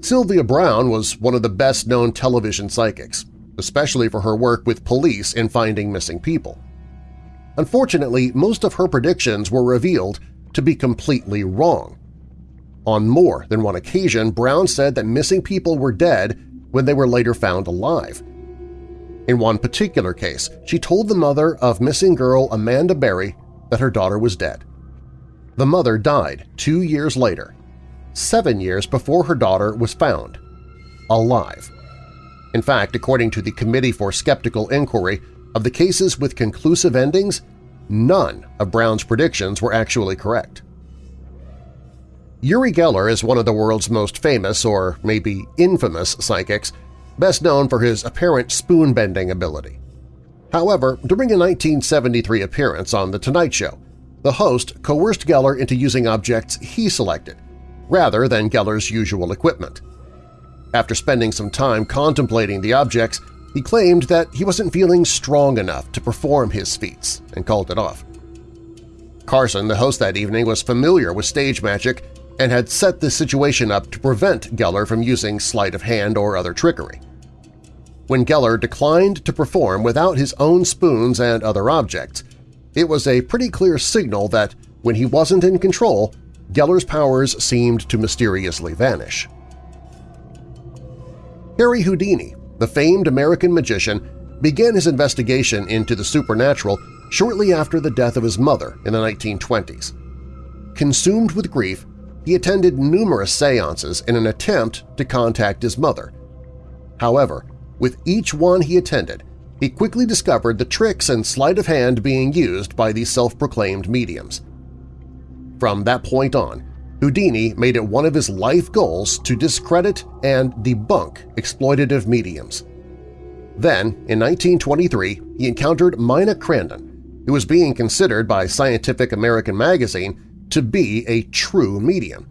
Sylvia Browne was one of the best-known television psychics, especially for her work with police in finding missing people. Unfortunately, most of her predictions were revealed to be completely wrong. On more than one occasion, Browne said that missing people were dead when they were later found alive. In one particular case, she told the mother of missing girl Amanda Berry that her daughter was dead. The mother died two years later, seven years before her daughter was found, alive. In fact, according to the Committee for Skeptical Inquiry, of the cases with conclusive endings, none of Brown's predictions were actually correct. Uri Geller is one of the world's most famous, or maybe infamous, psychics, best known for his apparent spoon-bending ability. However, during a 1973 appearance on The Tonight Show, the host coerced Geller into using objects he selected, rather than Geller's usual equipment. After spending some time contemplating the objects, he claimed that he wasn't feeling strong enough to perform his feats and called it off. Carson, the host that evening, was familiar with stage magic and had set the situation up to prevent Geller from using sleight of hand or other trickery. When Geller declined to perform without his own spoons and other objects, it was a pretty clear signal that when he wasn't in control, Geller's powers seemed to mysteriously vanish. Harry Houdini, the famed American magician, began his investigation into the supernatural shortly after the death of his mother in the 1920s. Consumed with grief, he attended numerous seances in an attempt to contact his mother. However, with each one he attended, he quickly discovered the tricks and sleight of hand being used by these self-proclaimed mediums. From that point on, Houdini made it one of his life goals to discredit and debunk exploitative mediums. Then, in 1923, he encountered Mina Crandon, who was being considered by Scientific American magazine to be a true medium.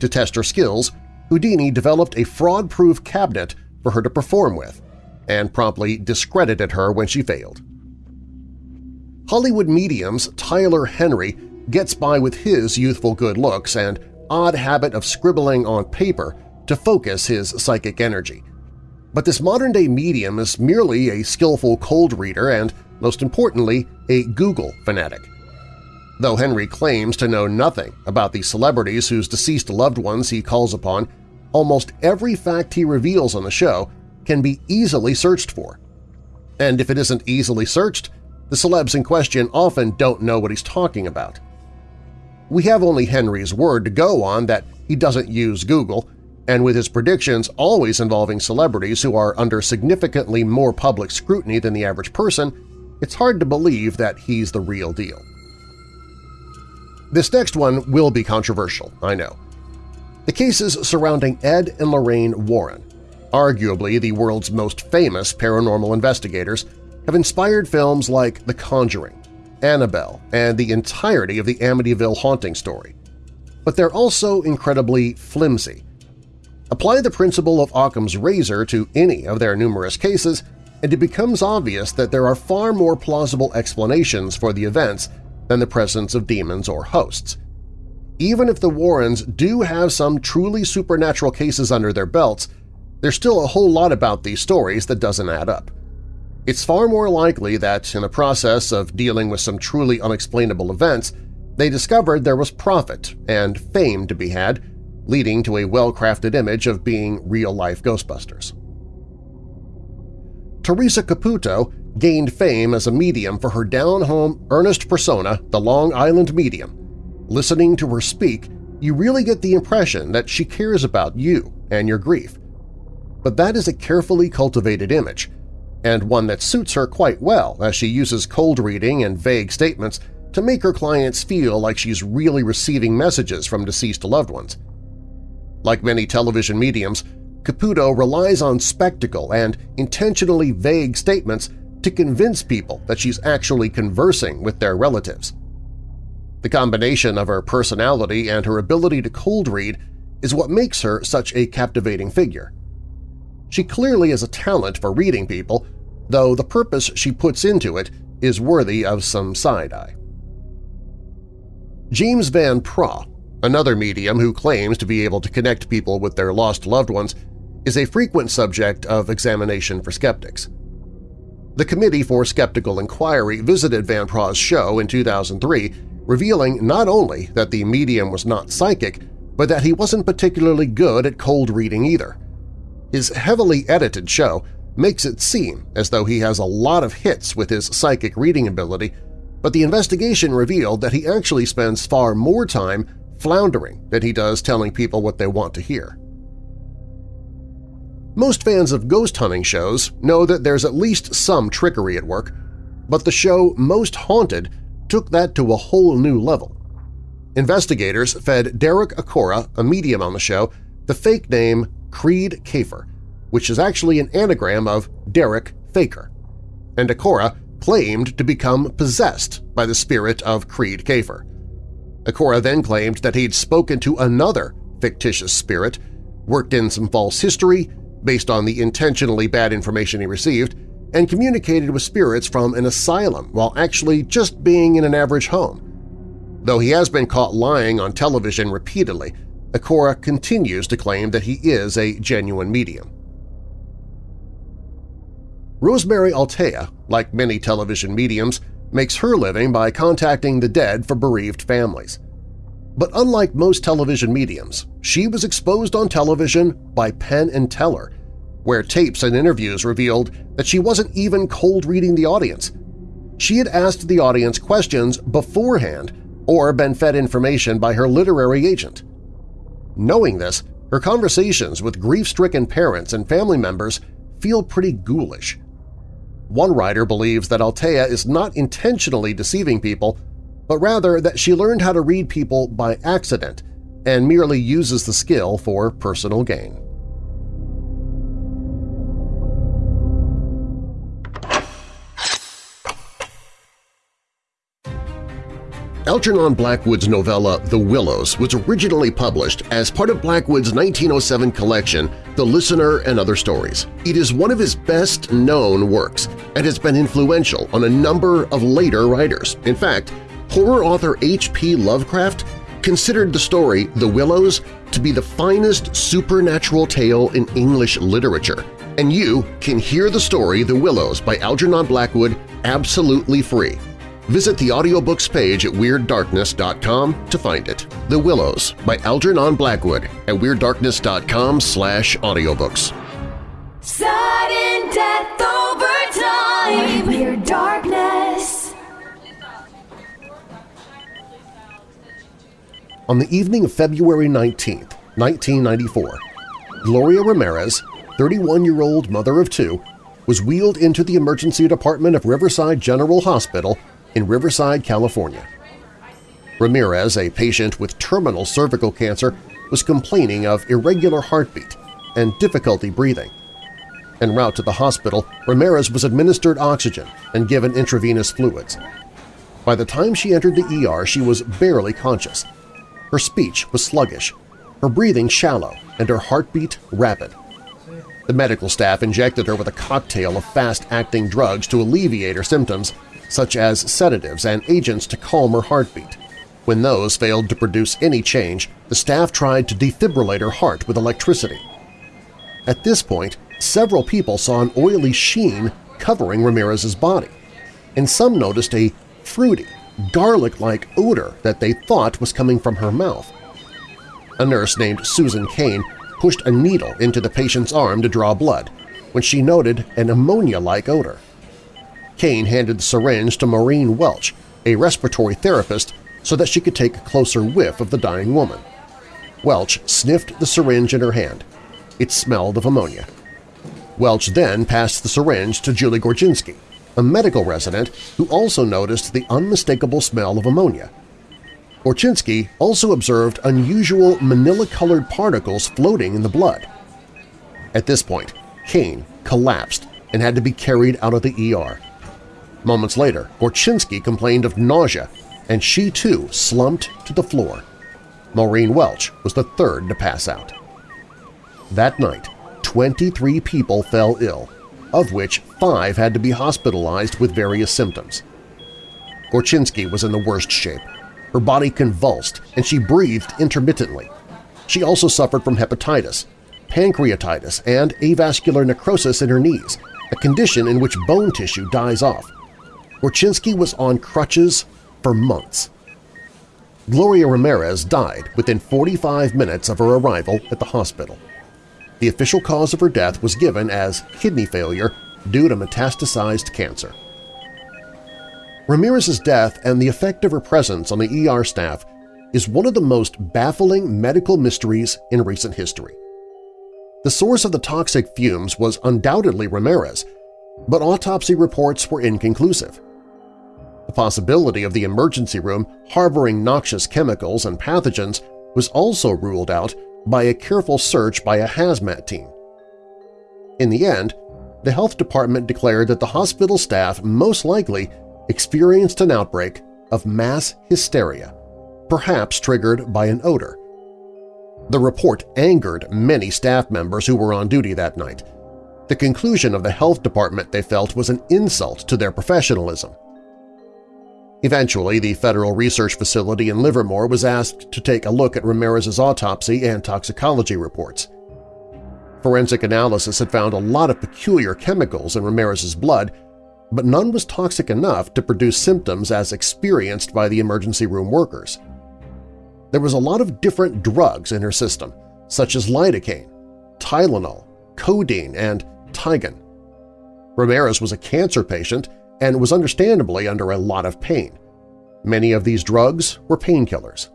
To test her skills, Houdini developed a fraud-proof cabinet for her to perform with, and promptly discredited her when she failed. Hollywood mediums Tyler Henry gets by with his youthful good looks and odd habit of scribbling on paper to focus his psychic energy. But this modern-day medium is merely a skillful cold reader and, most importantly, a Google fanatic. Though Henry claims to know nothing about the celebrities whose deceased loved ones he calls upon, almost every fact he reveals on the show can be easily searched for. And if it isn't easily searched, the celebs in question often don't know what he's talking about. We have only Henry's word to go on that he doesn't use Google, and with his predictions always involving celebrities who are under significantly more public scrutiny than the average person, it's hard to believe that he's the real deal. This next one will be controversial, I know. The cases surrounding Ed and Lorraine Warren, arguably the world's most famous paranormal investigators, have inspired films like The Conjuring, Annabelle, and the entirety of the Amityville haunting story. But they're also incredibly flimsy. Apply the principle of Occam's razor to any of their numerous cases, and it becomes obvious that there are far more plausible explanations for the events than the presence of demons or hosts. Even if the Warrens do have some truly supernatural cases under their belts, there's still a whole lot about these stories that doesn't add up. It's far more likely that, in the process of dealing with some truly unexplainable events, they discovered there was profit and fame to be had, leading to a well-crafted image of being real-life Ghostbusters. Teresa Caputo gained fame as a medium for her down-home, earnest persona, the Long Island Medium. Listening to her speak, you really get the impression that she cares about you and your grief. But that is a carefully cultivated image, and one that suits her quite well as she uses cold reading and vague statements to make her clients feel like she's really receiving messages from deceased loved ones. Like many television mediums, Caputo relies on spectacle and intentionally vague statements to convince people that she's actually conversing with their relatives. The combination of her personality and her ability to cold read is what makes her such a captivating figure. She clearly has a talent for reading people, though the purpose she puts into it is worthy of some side-eye. James Van Praagh, another medium who claims to be able to connect people with their lost loved ones, is a frequent subject of examination for skeptics. The Committee for Skeptical Inquiry visited Van Praagh's show in 2003, revealing not only that the medium was not psychic, but that he wasn't particularly good at cold reading either. His heavily edited show makes it seem as though he has a lot of hits with his psychic reading ability, but the investigation revealed that he actually spends far more time floundering than he does telling people what they want to hear. Most fans of ghost hunting shows know that there's at least some trickery at work, but the show Most Haunted took that to a whole new level. Investigators fed Derek Acorah, a medium on the show, the fake name Kreed Kafer, which is actually an anagram of Derek Faker, and Acorah claimed to become possessed by the spirit of Kreed Kafer. Acorah then claimed that he'd spoken to another fictitious spirit, worked in some false history based on the intentionally bad information he received, and communicated with spirits from an asylum while actually just being in an average home. Though he has been caught lying on television repeatedly, Acorah continues to claim that he is a genuine medium. Rosemary Altea, like many television mediums, makes her living by contacting the dead for bereaved families. But unlike most television mediums, she was exposed on television by Penn and Teller, where tapes and interviews revealed that she wasn't even cold-reading the audience. She had asked the audience questions beforehand or been fed information by her literary agent. Knowing this, her conversations with grief-stricken parents and family members feel pretty ghoulish. One writer believes that Altea is not intentionally deceiving people, but rather that she learned how to read people by accident and merely uses the skill for personal gain. Algernon Blackwood's novella The Willows was originally published as part of Blackwood's 1907 collection The Listener and Other Stories. It is one of his best-known works and has been influential on a number of later writers. In fact, horror author H.P. Lovecraft considered the story The Willows to be the finest supernatural tale in English literature, and you can hear the story The Willows by Algernon Blackwood absolutely free Visit the audiobooks page at WeirdDarkness.com to find it. The Willows by Algernon Blackwood at WeirdDarkness.com slash audiobooks. Sudden death Weird Darkness. On the evening of February 19, 1994, Gloria Ramirez, 31-year-old mother of two, was wheeled into the emergency department of Riverside General Hospital in Riverside, California. Ramirez, a patient with terminal cervical cancer, was complaining of irregular heartbeat and difficulty breathing. En route to the hospital, Ramirez was administered oxygen and given intravenous fluids. By the time she entered the ER, she was barely conscious. Her speech was sluggish, her breathing shallow, and her heartbeat rapid. The medical staff injected her with a cocktail of fast-acting drugs to alleviate her symptoms such as sedatives and agents to calm her heartbeat. When those failed to produce any change, the staff tried to defibrillate her heart with electricity. At this point, several people saw an oily sheen covering Ramirez's body, and some noticed a fruity, garlic-like odor that they thought was coming from her mouth. A nurse named Susan Kane pushed a needle into the patient's arm to draw blood when she noted an ammonia-like odor. Kane handed the syringe to Maureen Welch, a respiratory therapist, so that she could take a closer whiff of the dying woman. Welch sniffed the syringe in her hand. It smelled of ammonia. Welch then passed the syringe to Julie Gorchynski, a medical resident who also noticed the unmistakable smell of ammonia. Gorchynski also observed unusual manila-colored particles floating in the blood. At this point, Kane collapsed and had to be carried out of the ER. Moments later, Gorchynski complained of nausea, and she too slumped to the floor. Maureen Welch was the third to pass out. That night, 23 people fell ill, of which five had to be hospitalized with various symptoms. Gorchynski was in the worst shape. Her body convulsed and she breathed intermittently. She also suffered from hepatitis, pancreatitis, and avascular necrosis in her knees, a condition in which bone tissue dies off. Gorchynski was on crutches for months. Gloria Ramirez died within 45 minutes of her arrival at the hospital. The official cause of her death was given as kidney failure due to metastasized cancer. Ramirez's death and the effect of her presence on the ER staff is one of the most baffling medical mysteries in recent history. The source of the toxic fumes was undoubtedly Ramirez, but autopsy reports were inconclusive. The possibility of the emergency room harboring noxious chemicals and pathogens was also ruled out by a careful search by a hazmat team. In the end, the health department declared that the hospital staff most likely experienced an outbreak of mass hysteria, perhaps triggered by an odor. The report angered many staff members who were on duty that night. The conclusion of the health department, they felt, was an insult to their professionalism. Eventually, the Federal Research Facility in Livermore was asked to take a look at Ramirez's autopsy and toxicology reports. Forensic analysis had found a lot of peculiar chemicals in Ramirez's blood, but none was toxic enough to produce symptoms as experienced by the emergency room workers. There was a lot of different drugs in her system, such as lidocaine, Tylenol, codeine, and Tigan. Ramirez was a cancer patient and was understandably under a lot of pain. Many of these drugs were painkillers.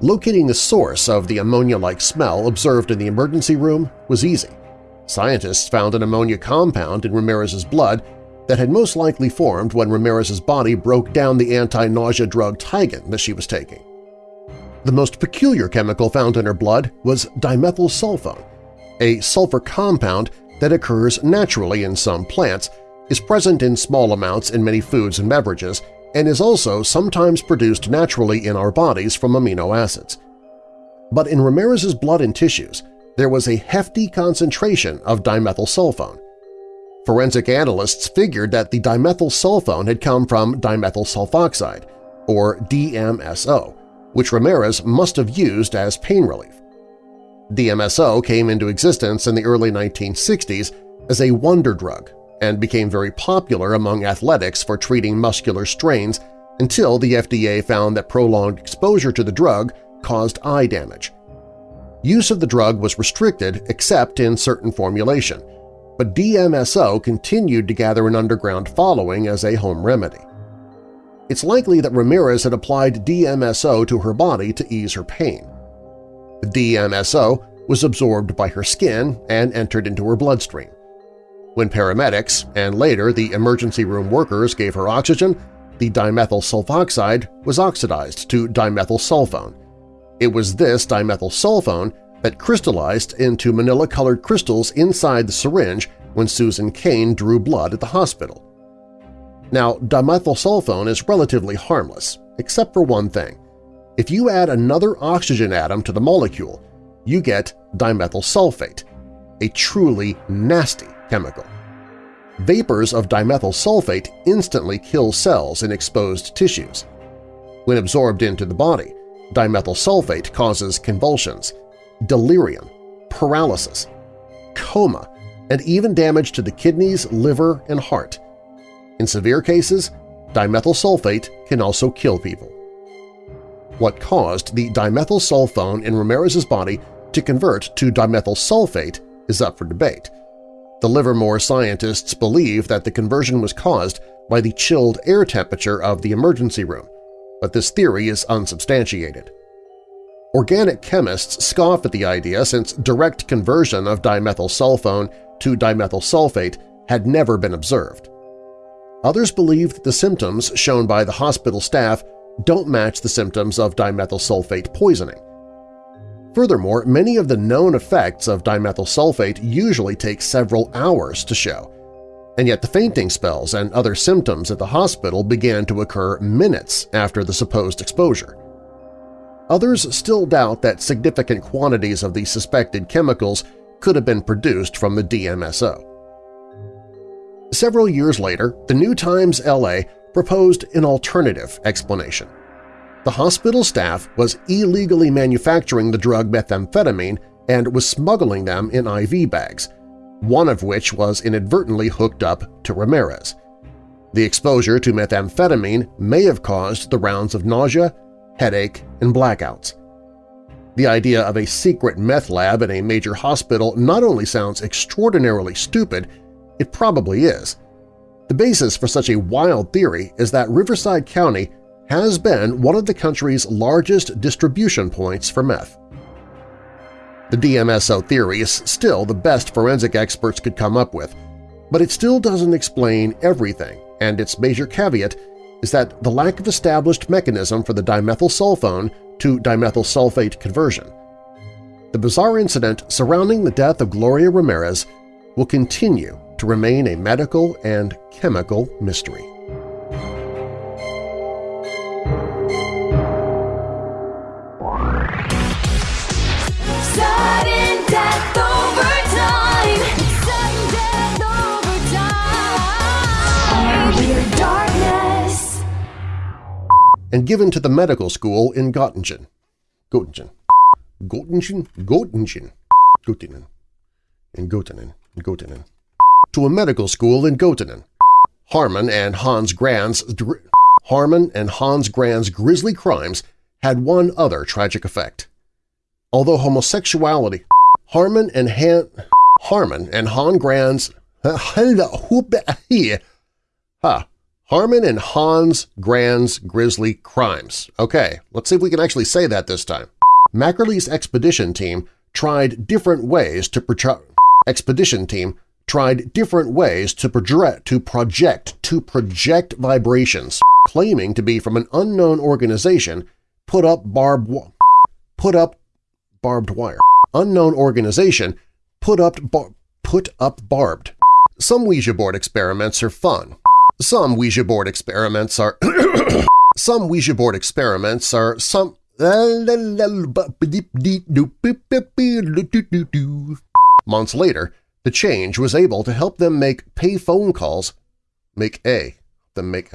Locating the source of the ammonia-like smell observed in the emergency room was easy. Scientists found an ammonia compound in Ramirez's blood that had most likely formed when Ramirez's body broke down the anti-nausea drug Tigan that she was taking. The most peculiar chemical found in her blood was dimethyl sulfone, a sulfur compound that occurs naturally in some plants is present in small amounts in many foods and beverages, and is also sometimes produced naturally in our bodies from amino acids. But in Ramirez's blood and tissues, there was a hefty concentration of dimethyl dimethylsulfone. Forensic analysts figured that the dimethyl dimethylsulfone had come from dimethyl sulfoxide, or DMSO, which Ramirez must have used as pain relief. DMSO came into existence in the early 1960s as a wonder drug and became very popular among athletics for treating muscular strains until the FDA found that prolonged exposure to the drug caused eye damage. Use of the drug was restricted except in certain formulation, but DMSO continued to gather an underground following as a home remedy. It's likely that Ramirez had applied DMSO to her body to ease her pain. The DMSO was absorbed by her skin and entered into her bloodstream. When paramedics and later the emergency room workers gave her oxygen, the dimethyl sulfoxide was oxidized to dimethyl sulfone. It was this dimethyl sulfone that crystallized into manila-colored crystals inside the syringe when Susan Kane drew blood at the hospital. Now, dimethyl sulfone is relatively harmless, except for one thing. If you add another oxygen atom to the molecule, you get dimethyl sulfate, a truly nasty chemical. Vapors of dimethyl sulfate instantly kill cells in exposed tissues. When absorbed into the body, dimethyl sulfate causes convulsions, delirium, paralysis, coma, and even damage to the kidneys, liver, and heart. In severe cases, dimethyl sulfate can also kill people. What caused the dimethyl sulfone in Ramirez's body to convert to dimethyl sulfate is up for debate, the Livermore scientists believe that the conversion was caused by the chilled air temperature of the emergency room, but this theory is unsubstantiated. Organic chemists scoff at the idea since direct conversion of dimethyl sulfone to dimethyl sulfate had never been observed. Others believe that the symptoms shown by the hospital staff don't match the symptoms of dimethyl sulfate poisoning, Furthermore, many of the known effects of dimethyl sulfate usually take several hours to show, and yet the fainting spells and other symptoms at the hospital began to occur minutes after the supposed exposure. Others still doubt that significant quantities of the suspected chemicals could have been produced from the DMSO. Several years later, the New Times LA proposed an alternative explanation. The hospital staff was illegally manufacturing the drug methamphetamine and was smuggling them in IV bags, one of which was inadvertently hooked up to Ramirez. The exposure to methamphetamine may have caused the rounds of nausea, headache, and blackouts. The idea of a secret meth lab in a major hospital not only sounds extraordinarily stupid, it probably is. The basis for such a wild theory is that Riverside County has been one of the country's largest distribution points for meth. The DMSO theory is still the best forensic experts could come up with, but it still doesn't explain everything, and its major caveat is that the lack of established mechanism for the dimethyl sulfone to dimethyl sulfate conversion. The bizarre incident surrounding the death of Gloria Ramirez will continue to remain a medical and chemical mystery. And given to the medical school in Göttingen. Göttingen. Göttingen? Göttingen. Göttingen. In Göttingen. Göttingen. To a medical school in Göttingen. Haarmann and Hans Grans' Haarmann and Hans Grans' grisly crimes had one other tragic effect. Although homosexuality, Haarmann and Han Haarmann and Han Grans' Huh. Haarmann and Hans Grans' grisly crimes. Okay, let's see if we can actually say that this time. Mackerle's expedition team tried different ways to expedition team tried different ways to project to project to project vibrations, claiming to be from an unknown organization, put up barbed put up barbed wire. Unknown organization put up put up barbed. Some Ouija board experiments are fun. Some Ouija board experiments are some Ouija board experiments are some Months later, the change was able to help them make pay phone calls make a them make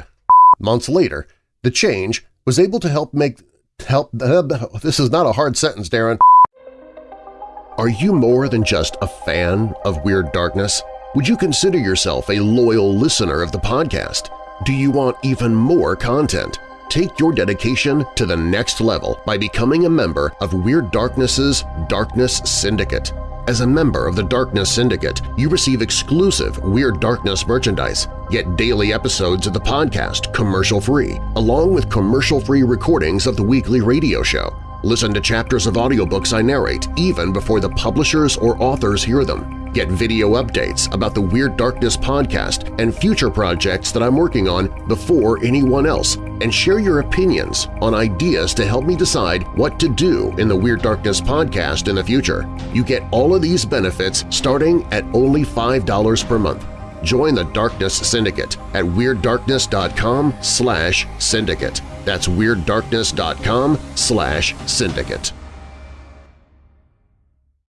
months later the change was able to help make help this is not a hard sentence Darren are you more than just a fan of Weird Darkness? Would you consider yourself a loyal listener of the podcast? Do you want even more content? Take your dedication to the next level by becoming a member of Weird Darkness's Darkness Syndicate. As a member of the Darkness Syndicate, you receive exclusive Weird Darkness merchandise, get daily episodes of the podcast commercial-free, along with commercial-free recordings of the weekly radio show. Listen to chapters of audiobooks I narrate even before the publishers or authors hear them. Get video updates about the Weird Darkness podcast and future projects that I'm working on before anyone else, and share your opinions on ideas to help me decide what to do in the Weird Darkness podcast in the future. You get all of these benefits starting at only $5 per month. Join the Darkness Syndicate at WeirdDarkness.com slash syndicate. That's WeirdDarkness.com slash syndicate.